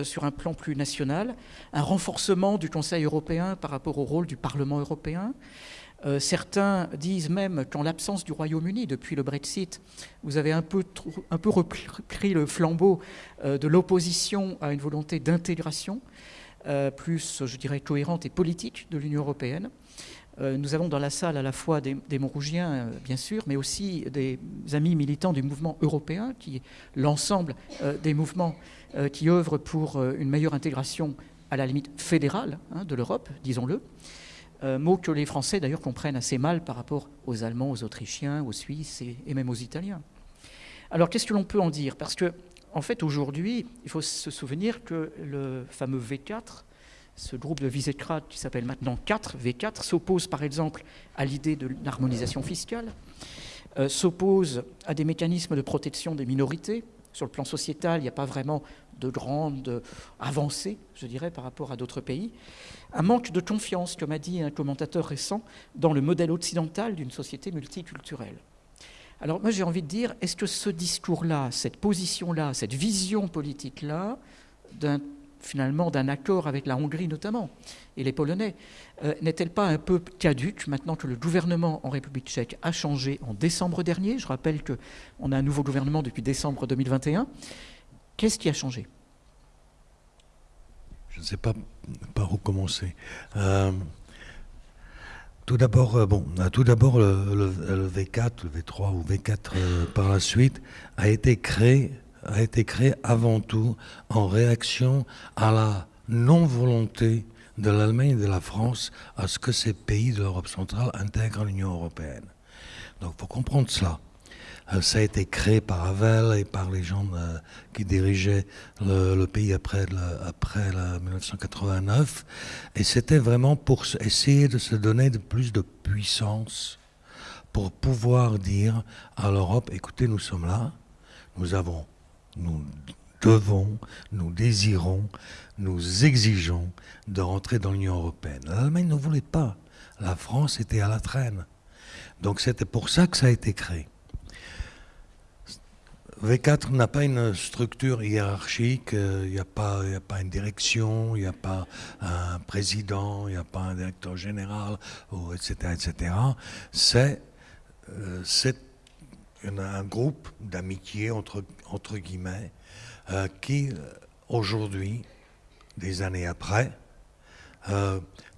sur un plan plus national, un renforcement du Conseil européen par rapport au rôle du Parlement européen. Certains disent même qu'en l'absence du Royaume-Uni depuis le Brexit, vous avez un peu, repris le flambeau de l'opposition à une volonté d'intégration plus, je dirais, cohérente et politique de l'Union européenne. Euh, nous avons dans la salle à la fois des, Montrougiens, euh, bien sûr, mais aussi des amis militants du mouvement européen, qui est l'ensemble euh, des mouvements qui œuvrent pour une meilleure intégration à la limite fédérale hein, de l'Europe, disons-le. Mot que les Français d'ailleurs comprennent assez mal par rapport aux Allemands, aux Autrichiens, aux Suisses et, et même aux Italiens. Alors qu'est-ce que l'on peut en dire? Parce que, en fait, aujourd'hui, il faut se souvenir que le fameux V4 ce groupe de Visegrad, qui s'appelle maintenant 4, V4, s'oppose par exemple à l'idée de l'harmonisation fiscale, euh, s'oppose à des mécanismes de protection des minorités. Sur le plan sociétal, il n'y a pas vraiment de grandes avancées, je dirais, par rapport à d'autres pays. Un manque de confiance, comme a dit un commentateur récent, dans le modèle occidental d'une société multiculturelle. Alors moi j'ai envie de dire, est-ce que ce discours-là, cette position-là, cette vision politique-là, finalement d'un accord avec la Hongrie notamment et les Polonais, euh, n'est-elle pas un peu caduque maintenant que le gouvernement en République tchèque a changé en décembre dernier? Je rappelle qu'on a un nouveau gouvernement depuis décembre 2021. Qu'est-ce qui a changé? Je ne sais pas par où commencer. Euh, tout d'abord, euh, bon, tout d'abord le, le, V4, le V3 ou V4 par la suite a été créé a été créé avant tout en réaction à la non-volonté de l'Allemagne et de la France à ce que ces pays de l'Europe centrale intègrent l'Union européenne. Donc faut comprendre cela. Euh, ça a été créé par Havel et par les gens euh, qui dirigeaient le, pays après, après 1989. Et c'était vraiment pour essayer de se donner plus de puissance pour pouvoir dire à l'Europe, écoutez, nous sommes là, nous avons nous devons, nous désirons, nous exigeons de rentrer dans l'Union européenne. L'Allemagne ne voulait pas. La France était à la traîne. Donc c'était pour ça que ça a été créé. V4 n'a pas une structure hiérarchique, euh, il n'y a, pas, une direction, il n'y a pas un président, il n'y a pas un directeur général, etc. etc. C'est euh, un groupe d'amitié, entre, entre guillemets, euh, qui, aujourd'hui, des années après,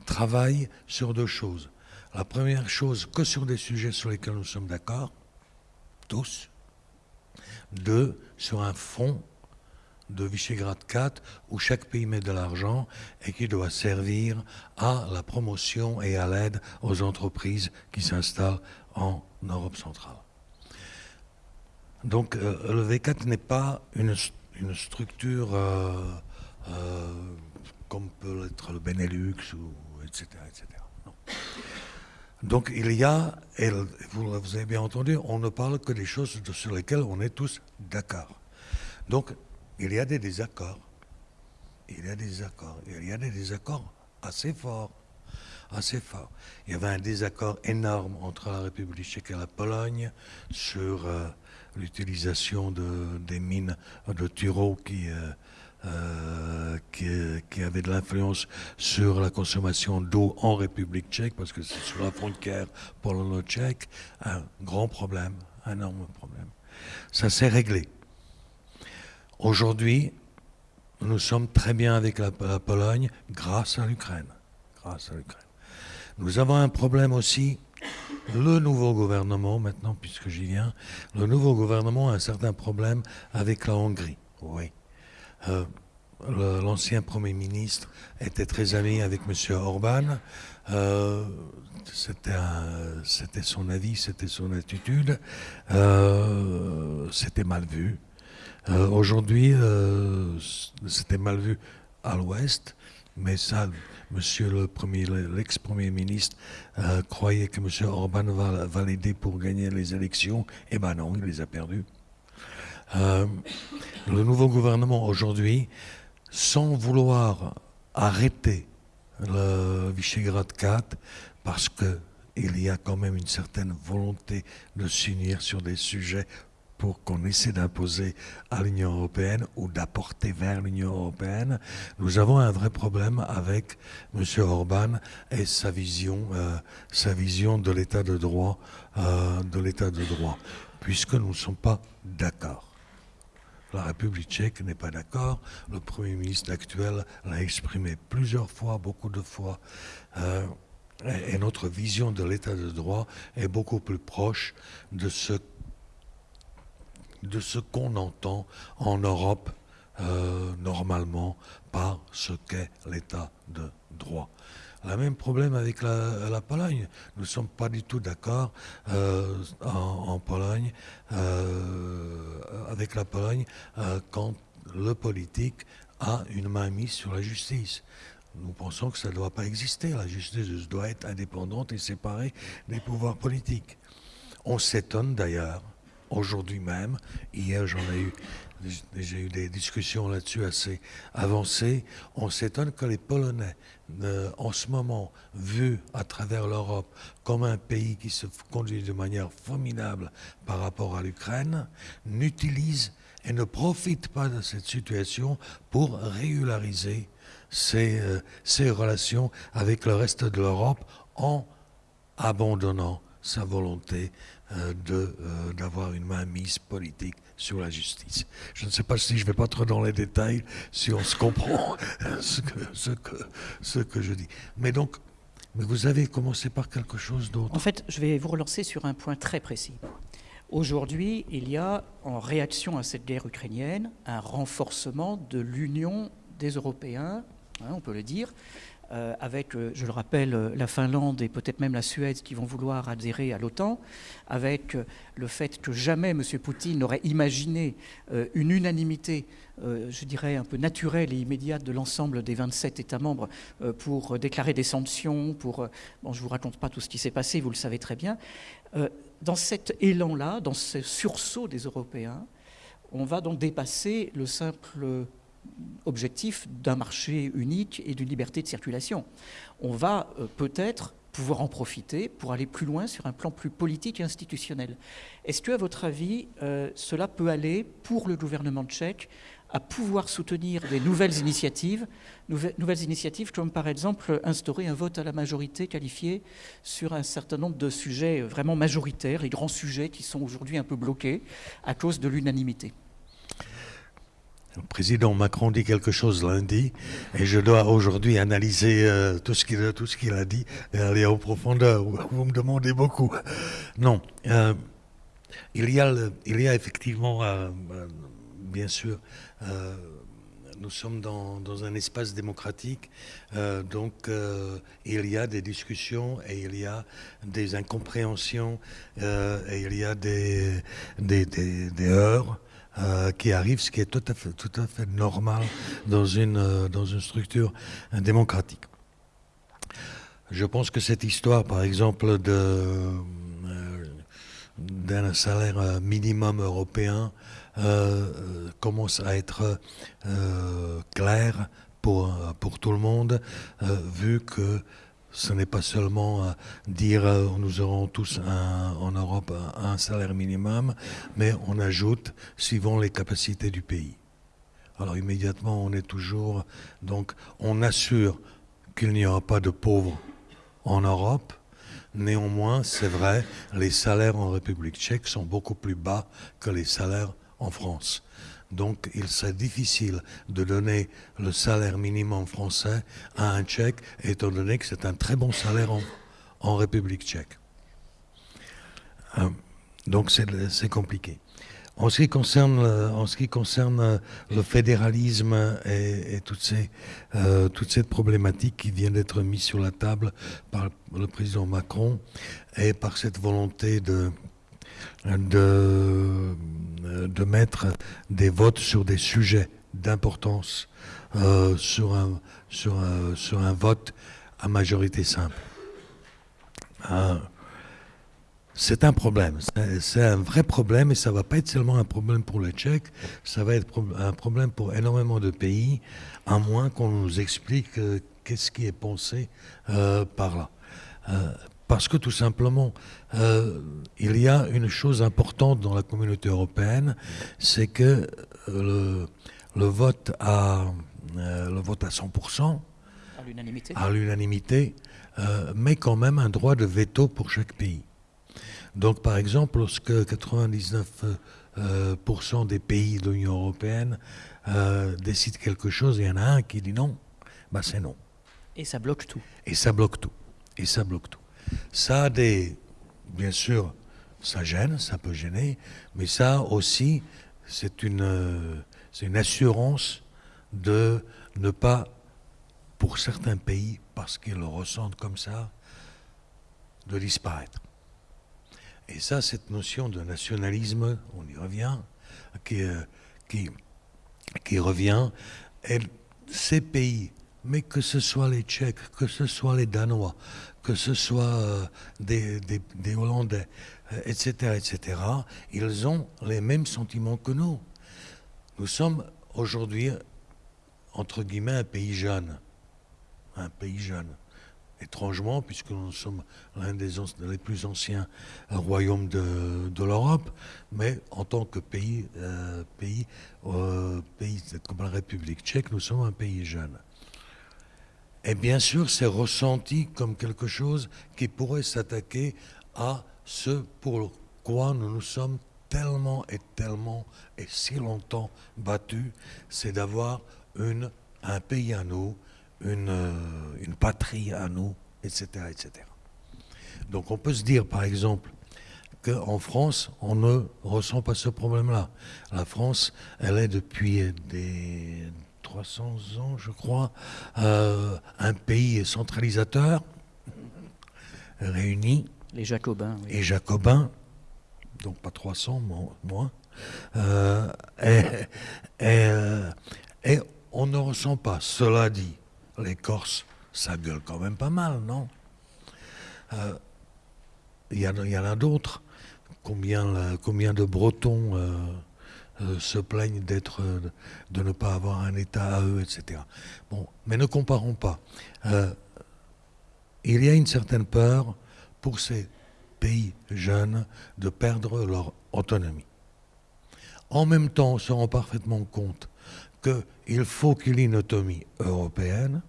travaille sur deux choses. La première chose, que sur des sujets sur lesquels nous sommes d'accord, tous, deux, sur un fonds de Visegrad 4 où chaque pays met de l'argent et qui doit servir à la promotion et à l'aide aux entreprises qui s'installent en Europe centrale. Donc euh, le V4 n'est pas une, structure euh, euh, comme peut l'être le Benelux, ou, etc. etc. Donc il y a, et vous, avez bien entendu, on ne parle que des choses sur lesquelles on est tous d'accord. Donc il y a des désaccords. Il y a des désaccords. Il y a des désaccords assez forts. Assez forts. Il y avait un désaccord énorme entre la République tchèque et la Pologne sur euh, l'utilisation de, des mines de Turo qui... Euh, euh, qui, avait de l'influence sur la consommation d'eau en République tchèque, parce que c'est sur la frontière polono-tchèque, un grand problème, un énorme problème. Ça s'est réglé. Aujourd'hui, nous sommes très bien avec la, Pologne grâce à l'Ukraine. Grâce à l'Ukraine. Nous avons un problème aussi le nouveau gouvernement, maintenant, puisque j'y viens, le nouveau gouvernement a un certain problème avec la Hongrie. Oui. Euh, l'ancien Premier ministre était très ami avec M. Orban. Euh, c'était son avis, c'était son attitude. Euh, c'était mal vu. Aujourd'hui, c'était mal vu à l'Ouest, mais ça, Monsieur le premier, l'ex-premier ministre croyait que M. Orban va, l'aider pour gagner les élections. Eh ben non, il les a perdues. Euh, le nouveau gouvernement aujourd'hui, sans vouloir arrêter le Visegrad 4, parce qu'il y a quand même une certaine volonté de s'unir sur des sujets pour qu'on essaie d'imposer à l'Union européenne ou d'apporter vers l'Union européenne, nous avons un vrai problème avec M. Orban et sa vision, euh, sa vision de l'état de droit, euh, de l'état de droit, puisque nous ne sommes pas d'accord. La République tchèque n'est pas d'accord. Le Premier ministre actuel l'a exprimé plusieurs fois, beaucoup de fois. Euh, et, notre vision de l'état de droit est beaucoup plus proche de ce, qu'on entend en Europe euh, normalement par ce qu'est l'état de droit. Le même problème avec la, Pologne. Nous ne sommes pas du tout d'accord euh, en, Pologne, euh, avec la Pologne, euh, quand le politique a une main mise sur la justice. Nous pensons que ça ne doit pas exister. La justice doit être indépendante et séparée des pouvoirs politiques. On s'étonne d'ailleurs, aujourd'hui même, hier j'en ai eu j'ai eu des discussions là-dessus assez avancées, on s'étonne que les Polonais, euh, en ce moment, vus à travers l'Europe comme un pays qui se conduit de manière formidable par rapport à l'Ukraine, n'utilisent et ne profitent pas de cette situation pour régulariser ces, euh, relations avec le reste de l'Europe en abandonnant sa volonté euh, d'avoir une mainmise politique sur la justice. Je ne sais pas si je vais pas trop dans les détails, si on se comprend ce que, je dis. Mais donc, mais vous avez commencé par quelque chose d'autre. En fait, je vais vous relancer sur un point très précis. Aujourd'hui, il y a, en réaction à cette guerre ukrainienne, un renforcement de l'union des Européens, hein, on peut le dire, euh, avec, euh, je le rappelle, euh, la Finlande et peut-être même la Suède qui vont vouloir adhérer à l'OTAN, avec le fait que jamais M. Poutine n'aurait imaginé une unanimité, je dirais, un peu naturelle et immédiate de l'ensemble des 27 États membres pour déclarer des sanctions, pour... Bon, je ne vous raconte pas tout ce qui s'est passé, vous le savez très bien. dans cet élan-là, dans ce sursaut des Européens, on va donc dépasser le simple objectif d'un marché unique et d'une liberté de circulation. On va euh, peut-être pouvoir en profiter pour aller plus loin sur un plan plus politique et institutionnel. Est-ce que, à votre avis, euh, cela peut aller pour le gouvernement tchèque à pouvoir soutenir des nouvelles initiatives, nouvelles initiatives comme par exemple instaurer un vote à la majorité qualifié sur un certain nombre de sujets vraiment majoritaires, les grands sujets qui sont aujourd'hui un peu bloqués à cause de l'unanimité? Le président Macron dit quelque chose lundi et je dois aujourd'hui analyser euh, tout ce qu'il a, dit et aller en profondeur. Vous me demandez beaucoup. Non, euh, il, y a il y a effectivement, euh, bien sûr, nous sommes dans, dans, un espace démocratique, donc il y a des discussions et il y a des incompréhensions et il y a des, des, des, des heures. Euh, qui arrive, ce qui est tout à fait, normal dans une, euh, dans une structure démocratique. Je pense que cette histoire, par exemple, euh, d'un salaire minimum européen commence à être claire pour, pour tout le monde, vu que ce n'est pas seulement euh, dire euh, nous aurons tous en Europe un, salaire minimum, mais on ajoute suivant les capacités du pays. Alors immédiatement, on est toujours donc on assure qu'il n'y aura pas de pauvres en Europe. Néanmoins, c'est vrai, les salaires en République tchèque sont beaucoup plus bas que les salaires en France. Donc il serait difficile de donner le salaire minimum français à un Tchèque, étant donné que c'est un très bon salaire en, République tchèque. Euh, donc c'est compliqué. En ce qui concerne, en ce qui concerne le fédéralisme et, toutes, ces, euh, toute cette problématique qui vient d'être mise sur la table par le président Macron et par cette volonté de de, de mettre des votes sur des sujets d'importance euh, sur, un, sur, un, sur un vote à majorité simple. Euh, c'est un problème, c'est un vrai problème et ça ne va pas être seulement un problème pour les Tchèques, ça va être un problème pour énormément de pays, à moins qu'on nous explique euh, qu'est-ce qui est pensé par là. Parce que tout simplement, euh, il y a une chose importante dans la communauté européenne, c'est que euh, le, vote à, euh, le vote à 100%, à l'unanimité, met quand même un droit de veto pour chaque pays. Donc par exemple, lorsque 99% des pays de l'Union européenne décident quelque chose il y en a un qui dit non, bah c'est non. Et ça bloque tout. Et ça bloque tout. Et ça bloque tout. Ça a des. Bien sûr, ça gêne, ça peut gêner, mais ça aussi, c'est une, assurance de ne pas, pour certains pays, parce qu'ils le ressentent comme ça, de disparaître. Et ça, cette notion de nationalisme, on y revient, qui, qui revient, ces pays, mais que ce soit les Tchèques, que ce soit les Danois, que ce soit euh, des, Hollandais, etc., euh, etc., ils ont les mêmes sentiments que nous. Nous sommes aujourd'hui, entre guillemets, un pays jeune. Un pays jeune. Étrangement, puisque nous sommes l'un des, plus anciens royaumes de, de l'Europe, mais en tant que pays, euh, pays, pays comme la République tchèque, nous sommes un pays jeune. Et bien sûr, c'est ressenti comme quelque chose qui pourrait s'attaquer à ce pour quoi nous nous sommes tellement et tellement et si longtemps battus, c'est d'avoir un pays à nous, une, euh, une patrie à nous, etc., etc. Donc on peut se dire, par exemple, qu'en France, on ne ressent pas ce problème-là. La France, elle est depuis des 300 ans, je crois, euh, un pays centralisateur, réuni. Les Jacobins. Et Jacobins, donc pas 300, moins. Euh, et, euh, et, on ne ressent pas. Cela dit, les Corses, ça gueule quand même pas mal, non? Il y, y, en a d'autres. Combien, combien de Bretons euh, se plaignent d'être, euh, de ne pas avoir un État à eux, etc. Bon, mais ne comparons pas. Euh, il y a une certaine peur pour ces pays jeunes de perdre leur autonomie. En même temps, on se rend parfaitement compte qu'il faut qu'il y ait une autonomie européenne,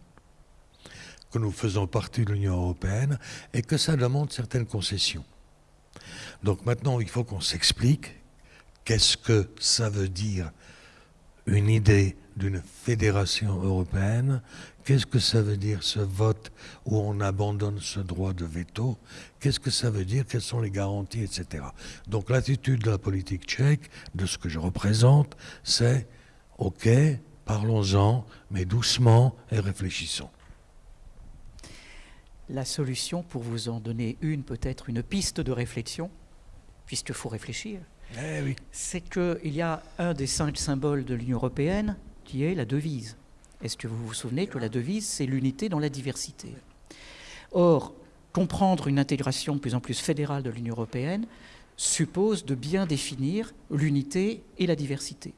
que nous faisons partie de l'Union européenne et que ça demande certaines concessions. Donc maintenant, il faut qu'on s'explique qu'est-ce que ça veut dire une idée d'une fédération européenne, qu'est-ce que ça veut dire ce vote où on abandonne ce droit de veto, qu'est-ce que ça veut dire, quelles sont les garanties, etc. Donc l'attitude de la politique tchèque, de ce que je représente, c'est OK, parlons-en, mais doucement et réfléchissons. La solution, pour vous en donner une, peut-être une piste de réflexion, puisqu'il faut réfléchir, eh c'est qu'il y a un des cinq symboles de l'Union européenne qui est la devise. Est-ce que vous vous souvenez que la devise, c'est l'unité dans la diversité? Or, comprendre une intégration de plus en plus fédérale de l'Union européenne suppose de bien définir l'unité et la diversité.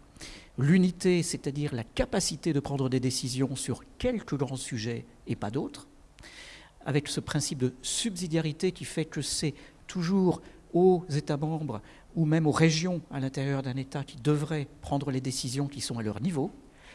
L'unité, c'est-à-dire la capacité de prendre des décisions sur quelques grands sujets et pas d'autres, avec ce principe de subsidiarité qui fait que c'est toujours aux États membres ou même aux régions à l'intérieur d'un État qui devraient prendre les décisions qui sont à leur niveau.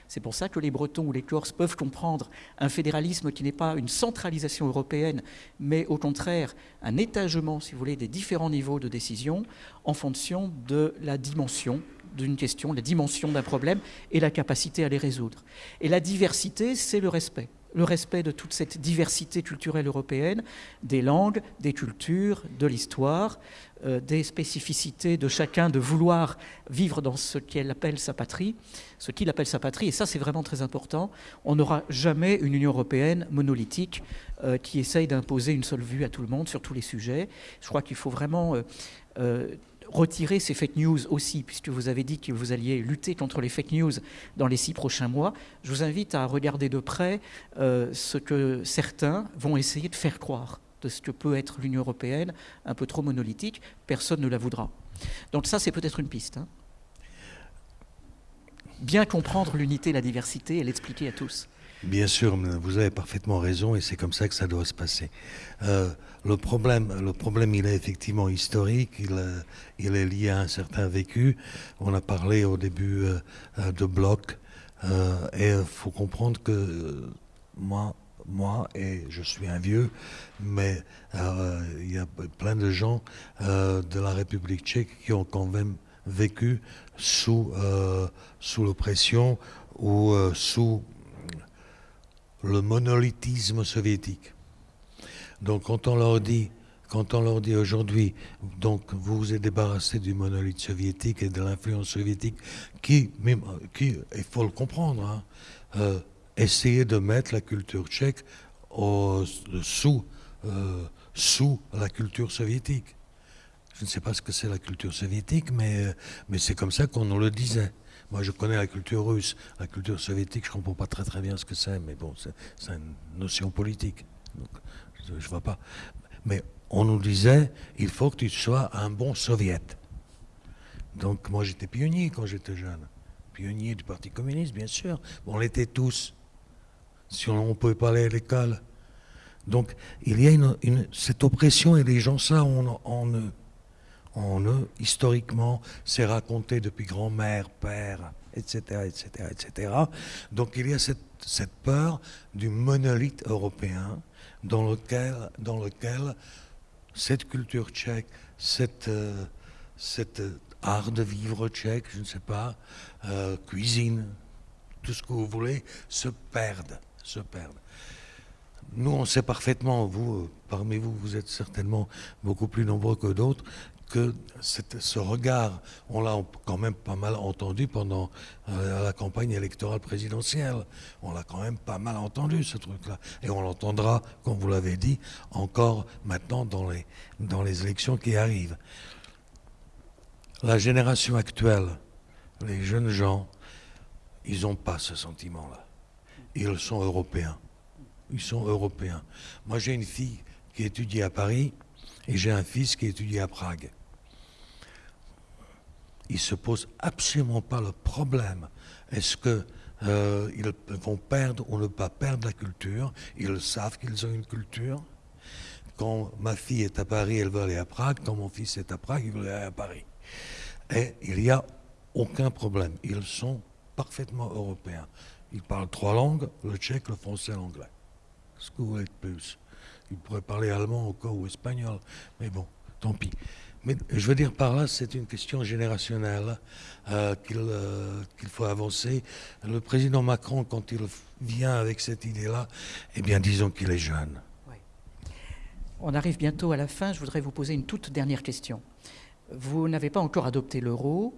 C'est pour ça que les Bretons ou les Corses peuvent comprendre un fédéralisme qui n'est pas une centralisation européenne, mais au contraire un étagement, si vous voulez, des différents niveaux de décision en fonction de la dimension d'une question, la dimension d'un problème et la capacité à les résoudre. Et la diversité, c'est le respect le respect de toute cette diversité culturelle européenne, des langues, des cultures, de l'histoire, des spécificités de chacun de vouloir vivre dans ce qu'elle appelle sa patrie, ce qu'il appelle sa patrie, et ça c'est vraiment très important. On n'aura jamais une Union européenne monolithique euh, qui essaye d'imposer une seule vue à tout le monde sur tous les sujets. Je crois qu'il faut vraiment euh, retirer ces fake news aussi, puisque vous avez dit que vous alliez lutter contre les fake news dans les six prochains mois. Je vous invite à regarder de près euh, ce que certains vont essayer de faire croire de ce que peut être l'Union européenne, un peu trop monolithique. Personne ne la voudra. Donc ça, c'est peut-être une piste. Hein. Bien comprendre l'unité, la diversité et l'expliquer à tous. Bien sûr, vous avez parfaitement raison et c'est comme ça que ça doit se passer. Euh, le, problème, le problème, il est effectivement historique, il, euh, il, est lié à un certain vécu. On a parlé au début euh, de bloc et il faut comprendre que moi, moi, et je suis un vieux, mais il y a plein de gens de la République tchèque qui ont quand même vécu sous, sous l'oppression ou sous le monolithisme soviétique. Donc quand on leur dit, quand on leur dit aujourd'hui, donc vous vous êtes débarrassé du monolithe soviétique et de l'influence soviétique, qui, il faut le comprendre, hein, euh, essayer de mettre la culture tchèque sous, euh, sous la culture soviétique. Je ne sais pas ce que c'est la culture soviétique, mais, mais c'est comme ça qu'on nous le disait. Moi, je connais la culture russe, la culture soviétique, je ne comprends pas très très bien ce que c'est, mais bon, c'est une notion politique. Je ne vois pas. Mais on nous disait, il faut que tu sois un bon soviète. Donc, moi, j'étais pionnier quand j'étais jeune. Pionnier du Parti communiste, bien sûr. on l'était tous. Si on ne pouvait pas aller à l'école. Donc, il y a cette oppression et les gens, ça, on, on, en eux, historiquement, c'est raconté depuis grand-mère, père, etc., etc., etc. Donc il y a cette, peur du monolithe européen dans lequel, dans lequel cette culture tchèque, cette, euh, cet art de vivre tchèque, je ne sais pas, euh, cuisine, tout ce que vous voulez, se perdent, se perdent. Nous, on sait parfaitement, vous, parmi vous, vous êtes certainement beaucoup plus nombreux que d'autres, que ce regard, on l'a quand même pas mal entendu pendant euh, la campagne électorale présidentielle. On l'a quand même pas mal entendu, ce truc-là. Et on l'entendra, comme vous l'avez dit, encore maintenant dans les, dans les élections qui arrivent. La génération actuelle, les jeunes gens, ils n'ont pas ce sentiment-là. Ils sont européens. Ils sont européens. Moi, j'ai une fille qui étudie à Paris et j'ai un fils qui étudie à Prague ils ne se posent absolument pas le problème. Est-ce qu'ils euh, vont perdre ou ne pas perdre la culture? Ils savent qu'ils ont une culture. quand ma fille est à Paris, elle veut aller à Prague. Quand mon fils est à Prague, il veut aller à Paris. Et il n'y a aucun problème. Ils sont parfaitement européens. Ils parlent trois langues, le tchèque, le français, l'anglais. Ce que vous voulez de plus Ils pourraient parler allemand cas ou espagnol. Mais bon, tant pis. Mais je veux dire par là, c'est une question générationnelle euh, euh, qu'il faut avancer. Le président Macron, quand il vient avec cette idée-là, eh bien, disons qu'il est jeune. On arrive bientôt à la fin. Je voudrais vous poser une toute dernière question. Vous n'avez pas encore adopté l'euro.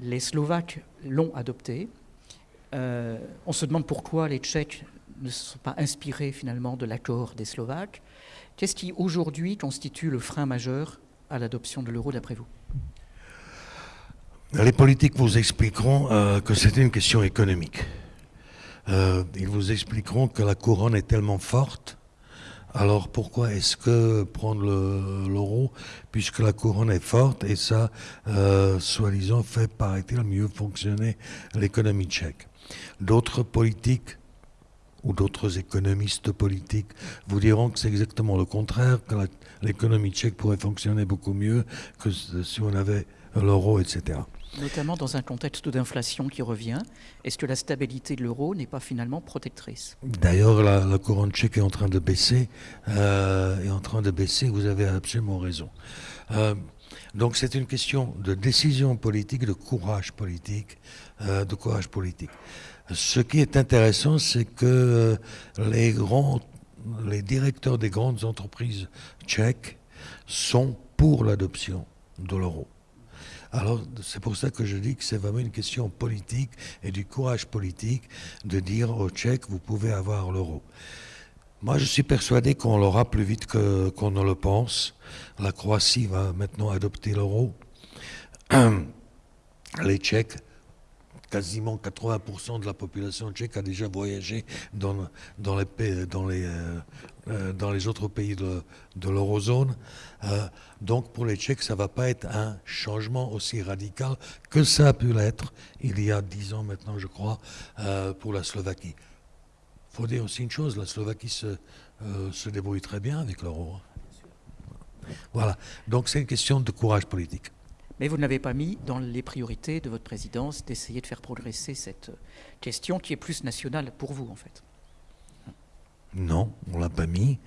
Les Slovaques l'ont adopté. Euh, on se demande pourquoi les Tchèques ne se sont pas inspirés finalement de l'accord des Slovaques. Qu'est-ce qui aujourd'hui constitue le frein majeur à l'adoption de l'euro d'après vous? Les politiques vous expliqueront euh, que c'était une question économique. Euh, ils vous expliqueront que la couronne est tellement forte alors pourquoi est-ce que prendre l'euro, puisque la couronne est forte et ça, soi-disant, fait, paraît-il, mieux fonctionner l'économie tchèque? D'autres politiques ou d'autres économistes politiques vous diront que c'est exactement le contraire, que l'économie tchèque pourrait fonctionner beaucoup mieux que si on avait l'euro, etc notamment dans un contexte d'inflation qui revient. Est-ce que la stabilité de l'euro n'est pas finalement protectrice? D'ailleurs, la, couronne tchèque est en train de baisser, euh, est en train de baisser. Vous avez absolument raison. Euh, donc c'est une question de décision politique, de courage politique, de courage politique. Ce qui est intéressant, c'est que les grands, les directeurs des grandes entreprises tchèques sont pour l'adoption de l'euro. Alors c'est pour ça que je dis que c'est vraiment une question politique et du courage politique de dire aux Tchèques, vous pouvez avoir l'euro. Moi, je suis persuadé qu'on l'aura plus vite qu'on ne le pense. La Croatie va maintenant adopter l'euro. Les Tchèques quasiment 80% de la population tchèque a déjà voyagé dans, dans, les, dans, les, euh, euh, dans les autres pays de, l'eurozone. Euh, donc pour les Tchèques, ça ne va pas être un changement aussi radical que ça a pu l'être il y a 10 ans maintenant, je crois, pour la Slovaquie. Il faut dire aussi une chose, la Slovaquie se, se débrouille très bien avec l'euro. Hein. Voilà, donc c'est une question de courage politique. Mais vous n'avez pas mis dans les priorités de votre présidence d'essayer de faire progresser cette question qui est plus nationale pour vous, en fait. Non, on ne l'a pas mis.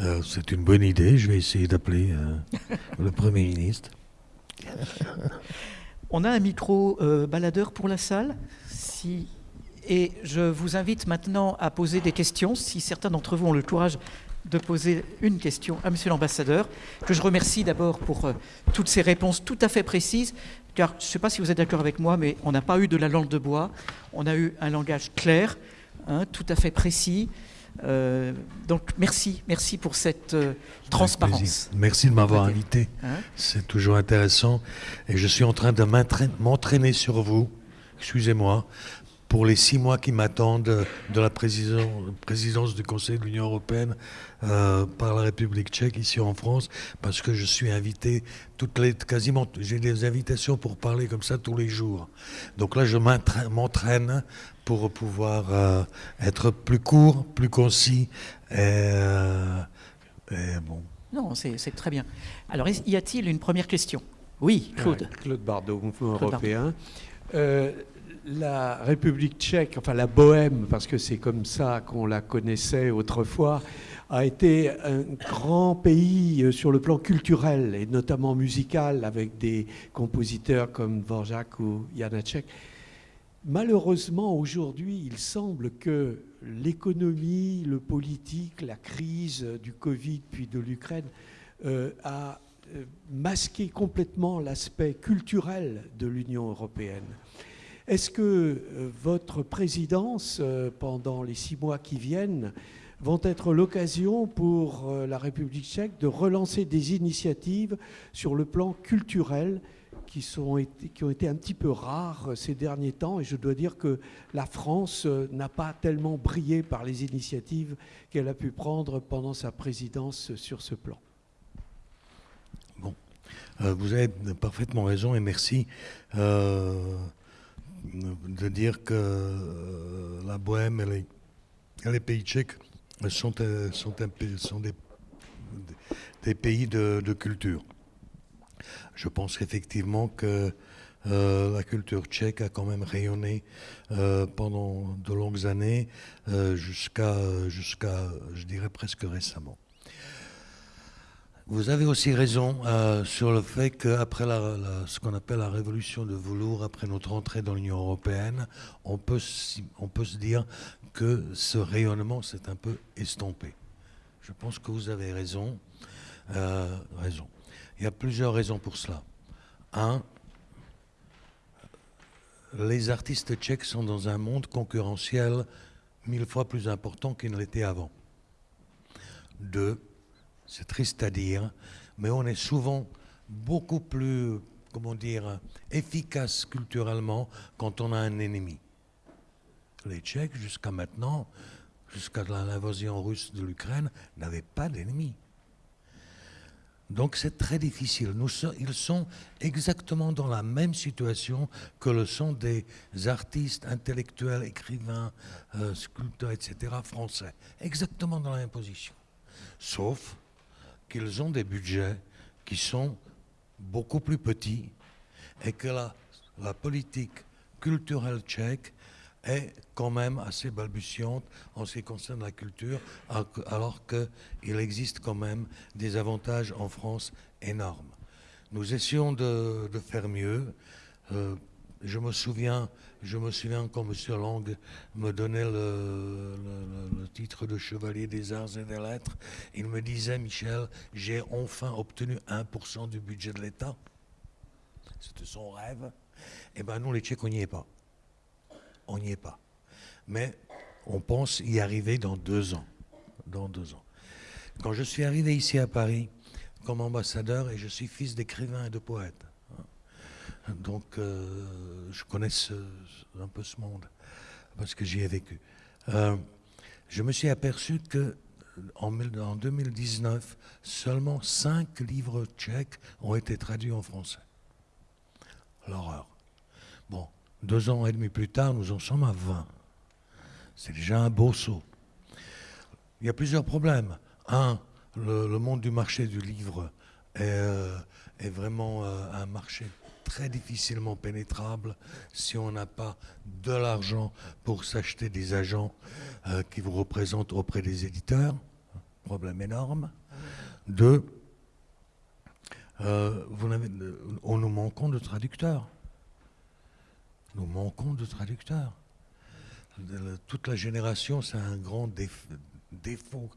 Euh, c'est une bonne idée. Je vais essayer d'appeler euh, le Premier ministre. on a un micro euh, baladeur pour la salle. Si... Et je vous invite maintenant à poser des questions, si certains d'entre vous ont le courage de poser une question à Monsieur l'ambassadeur, que je remercie d'abord pour euh, toutes ces réponses tout à fait précises, car je ne sais pas si vous êtes d'accord avec moi, mais on n'a pas eu de la langue de bois, on a eu un langage clair, hein, tout à fait précis. Euh, donc merci, merci pour cette euh, transparence. Merci de m'avoir invité. Hein? C'est toujours intéressant. Et je suis en train de m'entraîner sur vous, excusez-moi, pour les six mois qui m'attendent de la présidence, du Conseil de l'Union européenne euh, par la République tchèque ici en France, parce que je suis invité toutes les quasiment j'ai des invitations pour parler comme ça tous les jours. Donc là, je m'entraîne pour pouvoir euh, être plus court, plus concis. Et, euh, bon. Non, c'est très bien. Alors, y a-t-il une première question? Oui, Claude. Claude Bardot, Mouvement européen la République tchèque, enfin la Bohème, parce que c'est comme ça qu'on la connaissait autrefois, a été un grand pays euh, sur le plan culturel et notamment musical avec des compositeurs comme Dvorak ou Janacek. Malheureusement, aujourd'hui, il semble que l'économie, le politique, la crise du Covid puis de l'Ukraine euh, a euh, masqué complètement l'aspect culturel de l'Union européenne. Est-ce que euh, votre présidence, euh, pendant les six mois qui viennent, vont être l'occasion pour euh, la République tchèque de relancer des initiatives sur le plan culturel qui, ont été un petit peu rares ces derniers temps? Et je dois dire que la France n'a pas tellement brillé par les initiatives qu'elle a pu prendre pendant sa présidence sur ce plan. Bon, vous avez parfaitement raison et merci de dire que euh, la Bohème et les, pays tchèques sont, sont, des pays de, culture. Je pense effectivement que euh, la culture tchèque a quand même rayonné euh, pendant de longues années, jusqu'à, jusqu'à, je dirais presque récemment. Vous avez aussi raison sur le fait qu'après la, ce qu'on appelle la révolution de velours, après notre entrée dans l'Union européenne, on peut, on peut se dire que ce rayonnement s'est un peu estompé. Je pense que vous avez raison. raison. Il y a plusieurs raisons pour cela. Un, les artistes tchèques sont dans un monde concurrentiel mille fois plus important qu'il ne l'était avant. Deux, c'est triste à dire, mais on est souvent beaucoup plus, comment dire, efficace culturellement quand on a un ennemi. Les Tchèques, jusqu'à maintenant, jusqu'à l'invasion russe de l'Ukraine, n'avaient pas d'ennemi. Donc c'est très difficile. ils sont exactement dans la même situation que le sont des artistes, intellectuels, écrivains, euh, sculpteurs, etc., français. Exactement dans la même position. Sauf qu'ils ont des budgets qui sont beaucoup plus petits et que la politique culturelle tchèque est quand même assez balbutiante en ce qui concerne la culture, alors qu'il existe quand même des avantages en France énormes. Nous essayons de, faire mieux. Euh, je me souviens, je me souviens quand M. Lang me donnait le, titre de chevalier des arts et des lettres, il me disait, Michel, j'ai enfin obtenu 1% du budget de l'État. C'était son rêve. Eh bien, nous, les Tchèques, on n'y est pas on n'y est pas. Mais on pense y arriver dans deux ans. Dans deux ans. Quand je suis arrivé ici à Paris comme ambassadeur, et je suis fils d'écrivain et de poète, donc euh, je connais un peu ce monde parce que j'y ai vécu. Euh, je me suis aperçu que en, 2019, seulement cinq livres tchèques ont été traduits en français. L'horreur. Bon, deux ans et demi plus tard, nous en sommes à 20. C'est déjà un beau saut. Il y a plusieurs problèmes. Un, le, monde du marché du livre est, euh, vraiment euh, un marché très difficilement pénétrable si on n'a pas de l'argent pour s'acheter des agents euh, qui vous représentent auprès des éditeurs. Problème énorme. Deux, vous on nous manquons de traducteurs nous manquons de traducteurs. Toute la génération, c'est un grand défaut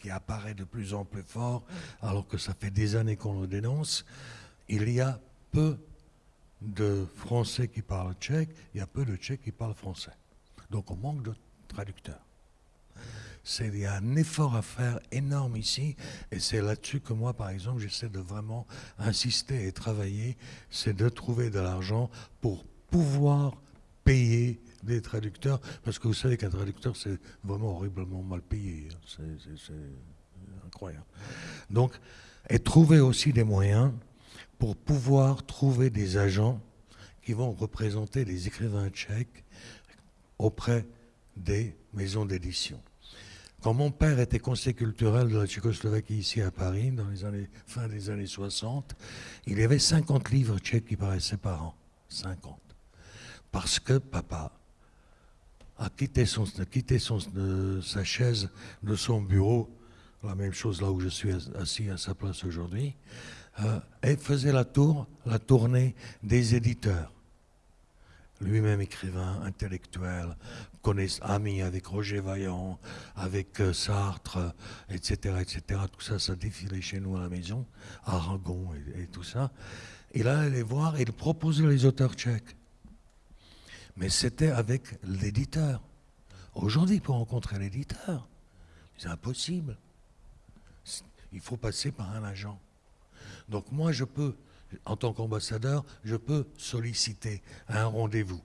qui, apparaît de plus en plus fort, alors que ça fait des années qu'on le dénonce. Il y a peu de Français qui parlent tchèque, il y a peu de Tchèques qui parlent français. Donc on manque de traducteurs. il y a un effort à faire énorme ici, et c'est là-dessus que moi, par exemple, j'essaie de vraiment insister et travailler, c'est de trouver de l'argent pour pouvoir payer des traducteurs, parce que vous savez qu'un traducteur, c'est vraiment horriblement mal payé. Hein. C'est incroyable. Donc, et trouver aussi des moyens pour pouvoir trouver des agents qui vont représenter des écrivains tchèques auprès des maisons d'édition. Quand mon père était conseiller culturel de la Tchécoslovaquie ici à Paris, dans les années, fin des années 60, il y avait 50 livres tchèques qui paraissaient par an. 50 parce que papa a quitté, son, quitté son, sa chaise de son bureau, la même chose là où je suis assis à sa place aujourd'hui, euh, et faisait la tour, la tournée des éditeurs. Lui-même écrivain, intellectuel, ami avec Roger Vaillant, avec euh, Sartre, etc., etc. Tout ça, ça défilait chez nous à la maison, Aragon et, et tout ça. Il allait voir et il proposait les auteurs tchèques mais c'était avec l'éditeur. Aujourd'hui, pour rencontrer l'éditeur, c'est impossible. Il faut passer par un agent. Donc moi, je peux, en tant qu'ambassadeur, je peux solliciter un rendez-vous.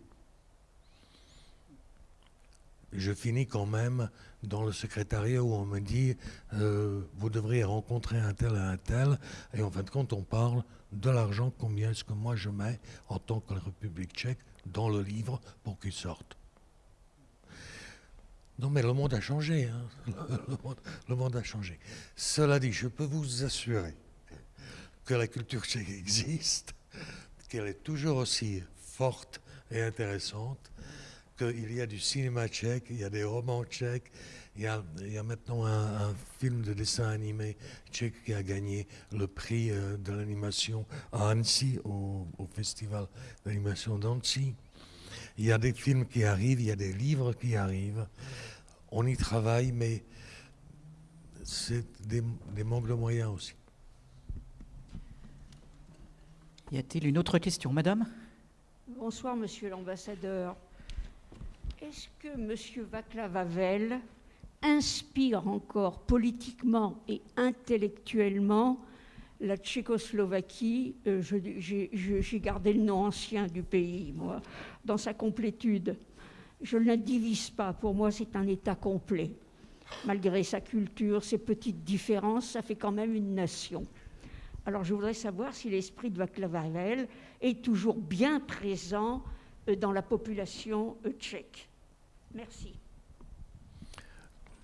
Je finis quand même dans le secrétariat où on me dit euh, vous devriez rencontrer un tel et un tel, et en fin de compte, on parle de l'argent, combien est-ce que moi je mets en tant que République tchèque dans le livre pour qu'il sorte. Non, mais le monde a changé. Hein. Le, monde, a changé. Cela dit, je peux vous assurer que la culture tchèque existe, qu'elle est toujours aussi forte et intéressante, qu'il y a du cinéma tchèque, il y a des romans tchèques, il y a, maintenant un, film de dessin animé tchèque qui a gagné le prix euh, de l'animation à Annecy, au, festival d'animation d'Annecy. Il y a des films qui arrivent, il y a des livres qui arrivent. On y travaille, mais c'est des manques de moyens aussi. Y a-t-il une autre question, madame? Bonsoir, monsieur l'ambassadeur. Est-ce que monsieur Václav Havel inspire encore politiquement et intellectuellement la Tchécoslovaquie, euh, j'ai gardé le nom ancien du pays, moi, dans sa complétude. Je ne la divise pas, pour moi c'est un État complet. Malgré sa culture, ses petites différences, ça fait quand même une nation. Alors je voudrais savoir si l'esprit de Václav Havel est toujours bien présent euh, dans la population euh, tchèque. Merci.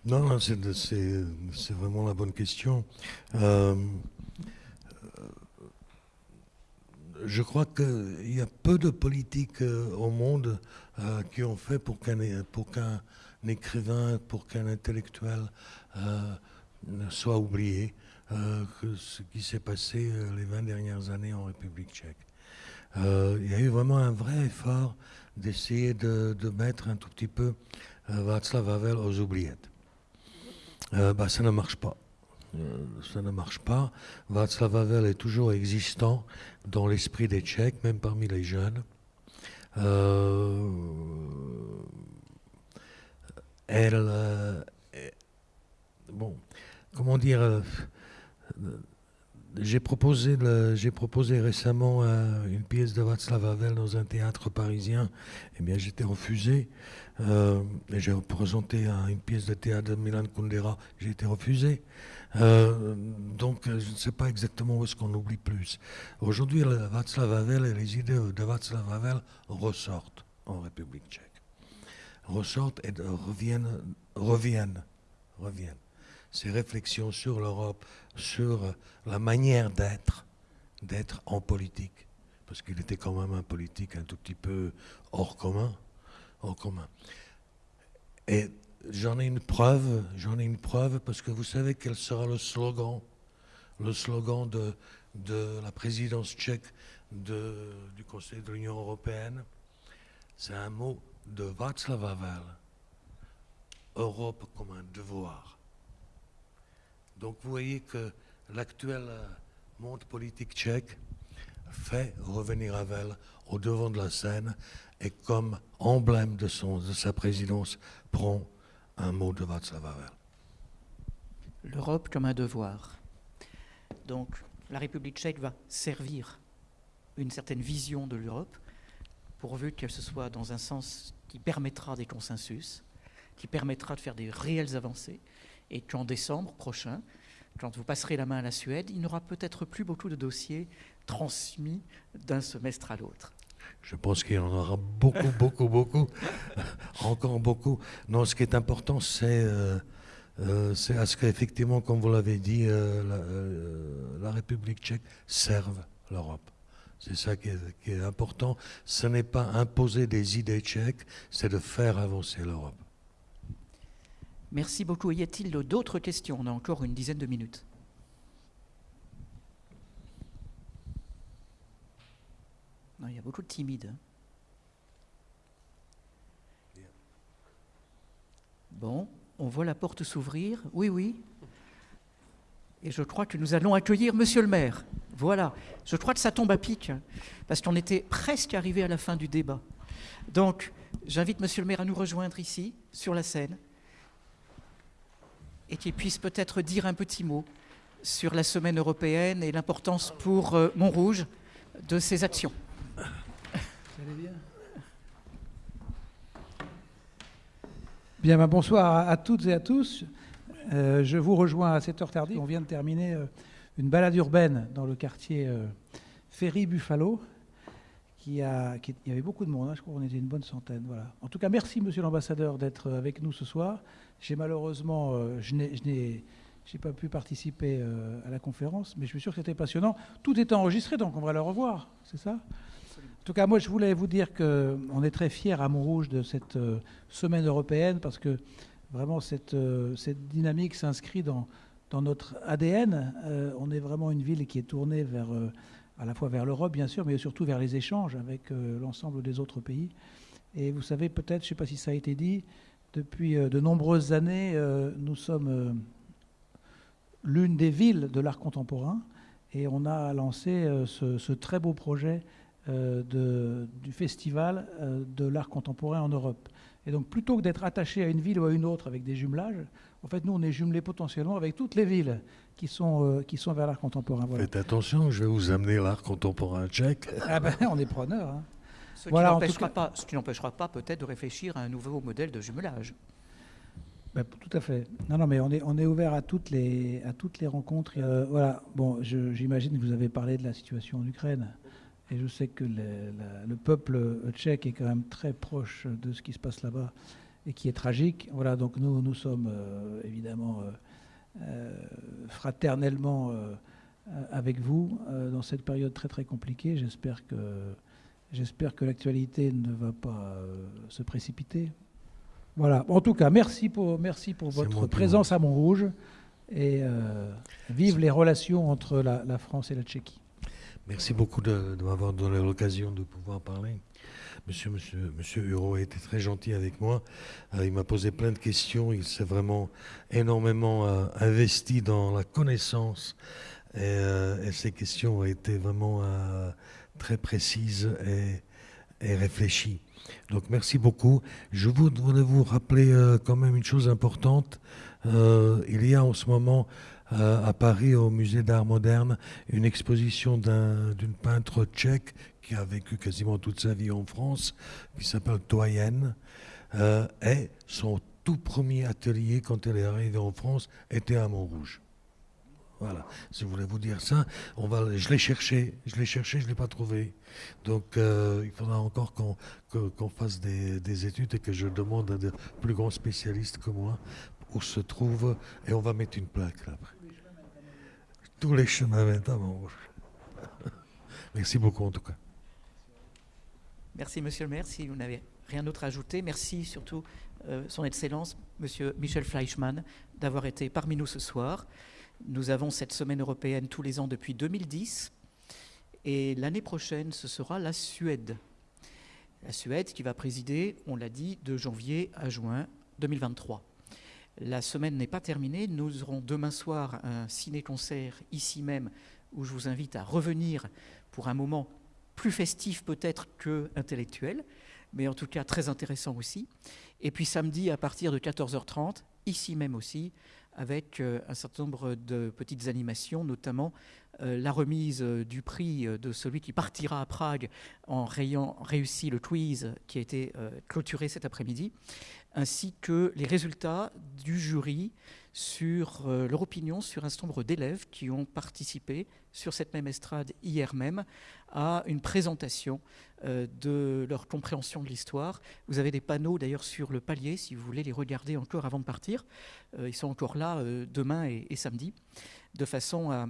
Non, c'est vraiment la bonne question. Euh, je crois qu'il y a peu de politiques au monde qui ont fait pour qu'un écrivain, pour qu'un intellectuel soit oublié que ce qui s'est passé les 20 dernières années en République tchèque. il y a eu vraiment un vrai effort d'essayer de, mettre un tout petit peu Václav Havel aux oubliettes. Euh, bah, ça ne marche pas. Euh, ça ne marche pas. Václav Havel est toujours existant dans l'esprit des Tchèques, même parmi les jeunes. Euh, elle, bon, comment dire, j'ai proposé, proposé récemment euh, une pièce de Václav Havel dans un théâtre parisien. Eh bien, j'étais refusé. Euh, j'ai représenté une pièce de théâtre de Milan Kundera. J'ai été refusé. Euh, donc, je ne sais pas exactement où est-ce qu'on oublie plus. Aujourd'hui, Václav Havel et les idées de Václav Havel ressortent en République tchèque. Ressortent et reviennent, reviennent, reviennent ses réflexions sur l'Europe, sur la manière d'être, d'être en politique, parce qu'il était quand même un politique un tout petit peu hors commun, hors commun. Et j'en ai une preuve, j'en ai une preuve, parce que vous savez quel sera le slogan, le slogan de, de la présidence tchèque du Conseil de l'Union européenne. C'est un mot de Václav Havel. Europe comme un devoir. Donc vous voyez que l'actuel euh, monde politique tchèque fait revenir Havel au devant de la scène et comme emblème de, son, de sa présidence prend un mot de Václav Havel. L'Europe comme un devoir. Donc la République tchèque va servir une certaine vision de l'Europe, pourvu qu'elle se soit dans un sens qui permettra des consensus, qui permettra de faire des réelles avancées, et qu'en décembre prochain, quand vous passerez la main à la Suède, il n'y aura peut-être plus beaucoup de dossiers transmis d'un semestre à l'autre. Je pense qu'il y en aura beaucoup, beaucoup, beaucoup, encore beaucoup. Non, ce qui est important, c'est euh, euh, à ce qu'effectivement, comme vous l'avez dit, euh, la, République tchèque serve l'Europe. C'est ça qui est important. Ce n'est pas imposer des idées tchèques, c'est de faire avancer l'Europe. Merci beaucoup. Y a-t-il d'autres questions? On a encore une dizaine de minutes. Il y a beaucoup de timides. Hein. Bon, on voit la porte s'ouvrir. Oui, oui. Et je crois que nous allons accueillir Monsieur le maire. Voilà. Je crois que ça tombe à pic, hein, parce qu'on était presque arrivé à la fin du débat. Donc, j'invite Monsieur le maire à nous rejoindre ici, sur la scène et qu'il puisse peut-être dire un petit mot sur la semaine européenne et l'importance pour euh, Montrouge de ces actions. Bien ben, bonsoir à, toutes et à tous. Euh, je vous rejoins à cette heure tardive. On vient de terminer euh, une balade urbaine dans le quartier Ferry Buffalo, qui a, qui- il y avait beaucoup de monde, hein, je crois qu'on était une bonne centaine. Voilà. En tout cas, merci Monsieur l'ambassadeur d'être avec nous ce soir. J'ai malheureusement, euh, je n'ai, j'ai pas pu participer euh, à la conférence, mais je suis sûr que c'était passionnant. Tout est enregistré, donc on va le revoir, c'est ça? En tout cas, moi, je voulais vous dire qu'on est très fiers à Montrouge de cette euh, semaine européenne parce que vraiment cette, euh, cette dynamique s'inscrit dans, dans notre ADN. Euh, on est vraiment une ville qui est tournée vers, euh, à la fois vers l'Europe, bien sûr, mais surtout vers les échanges avec euh, l'ensemble des autres pays. Et vous savez, peut-être, je ne sais pas si ça a été dit, depuis euh, de nombreuses années, euh, nous sommes euh, l'une des villes de l'art contemporain et on a lancé ce, ce très beau projet de- du festival de l'art contemporain en Europe. Et donc, plutôt que d'être attaché à une ville ou à une autre avec des jumelages, en fait, nous, on est jumelés potentiellement avec toutes les villes qui sont, euh, qui sont vers l'art contemporain. Voilà. Faites attention, je vais vous amener l'art contemporain tchèque. Ah ben, on est preneur. hein. Ce Voilà, qui n'empêchera cas- pas, peut-être de réfléchir à un nouveau modèle de jumelage. Ben, tout à fait. Non, non, mais on est, on est ouvert à toutes les, à toutes les rencontres. Euh, voilà. Bon, j'imagine que vous avez parlé de la situation en Ukraine. Et je sais que le, la- le peuple tchèque est quand même très proche de ce qui se passe là-bas et qui est tragique. Voilà, donc nous, nous sommes euh, évidemment euh, euh, fraternellement euh, euh, avec vous euh, dans cette période très très compliquée. J'espère que, j'espère que l'actualité ne va pas euh, se précipiter. Voilà. En tout cas, merci pour, merci votre présence à Montrouge et euh, vive les relations entre la, la France et la Tchéquie. Merci beaucoup de, de m'avoir donné l'occasion de pouvoir parler. Monsieur, monsieur, monsieur Huro a été très gentil avec moi. Euh, il m'a posé plein de questions. Il s'est vraiment énormément euh, investi dans la connaissance. Et, et ces questions ont été vraiment très précises et, réfléchies. Donc merci beaucoup. Je voudrais vous rappeler euh, quand même une chose importante. Euh, il y a en ce moment euh, à Paris, au musée d'art moderne, une exposition d'un- d'une peintre tchèque qui a vécu quasiment toute sa vie en France, qui s'appelle Toyen. Et son tout premier atelier, quand elle est arrivée en France, était à Montrouge. Voilà, je voulais vous dire ça. On va, je l'ai cherché, je l'ai cherché, je ne l'ai pas trouvé. Donc euh, il faudra encore qu'on fasse des, des études et que je demande à de plus grands spécialistes que moi où se trouve, et on va mettre une plaque là après. Tous les chemins mènent à. Merci beaucoup en tout cas. Merci, monsieur le maire. Si vous n'avez rien d'autre à ajouter, merci surtout euh, son Excellence, monsieur Michel Fleischmann, d'avoir été parmi nous ce soir. Nous avons cette semaine européenne tous les ans depuis 2010. Et l'année prochaine, ce sera la Suède. La Suède qui va présider, on l'a dit, de janvier à juin 2023. La semaine n'est pas terminée. Nous aurons demain soir un ciné-concert ici même où je vous invite à revenir pour un moment plus festif peut-être que intellectuel, mais en tout cas très intéressant aussi. Et puis samedi à partir de 14h30, ici même aussi, avec euh, un certain nombre de petites animations, notamment la remise euh, du prix euh, de celui qui partira à Prague en ayant réussi le quiz qui a été euh, clôturé cet après-midi, ainsi que les résultats du jury sur euh, leur opinion sur un certain nombre d'élèves qui ont participé sur cette même estrade hier même à une présentation euh, de leur compréhension de l'histoire. Vous avez des panneaux d'ailleurs sur le palier si vous voulez les regarder encore avant de partir. Euh, ils sont encore là euh, demain et samedi, de façon à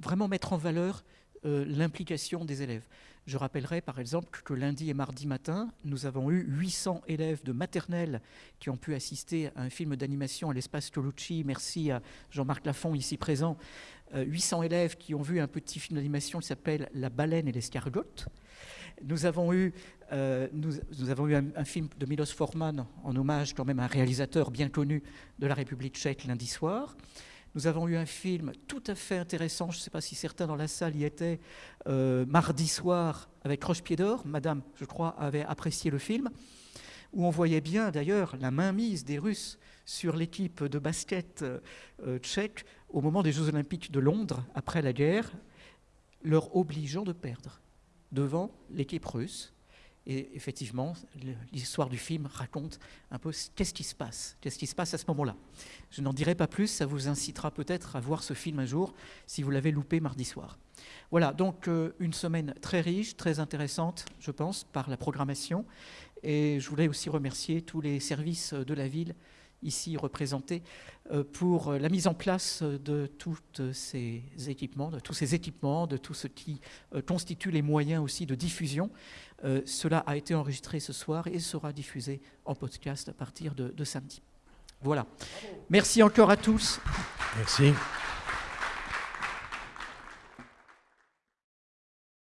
vraiment mettre en valeur euh, l'implication des élèves. Je rappellerai par exemple que lundi et mardi matin, nous avons eu 800 élèves de maternelle qui ont pu assister à un film d'animation à l'espace Colucci. Merci à Jean-Marc Lafont ici présent. Euh, 800 élèves qui ont vu un petit film d'animation qui s'appelle La baleine et l'escargotte. Nous avons eu, euh, nous avons eu un, un film de Milos Forman en hommage quand même à un réalisateur bien connu de la République tchèque lundi soir. Nous avons eu un film tout à fait intéressant, je ne sais pas si certains dans la salle y étaient, euh, mardi soir avec Roche-Pied d'Or. Madame, je crois, avait apprécié le film, où on voyait bien d'ailleurs la mainmise des Russes sur l'équipe de basket euh, tchèque au moment des Jeux Olympiques de Londres, après la guerre, leur obligeant de perdre devant l'équipe russe. Et effectivement, l'histoire du film raconte un peu qu'est-ce qui se passe, qu'est-ce qui se passe à ce moment-là. Je n'en dirai pas plus, ça vous incitera peut-être à voir ce film un jour si vous l'avez loupé mardi soir. Voilà, donc euh, une semaine très riche, très intéressante, je pense, par la programmation. Et je voulais aussi remercier tous les services de la ville ici représentés euh, pour la mise en place de tous ces équipements, de tous ces équipements, de tout ce qui euh, constitue les moyens aussi de diffusion. Euh, cela a été enregistré ce soir et sera diffusé en podcast à partir de, de samedi. Voilà. Merci encore à tous. Merci.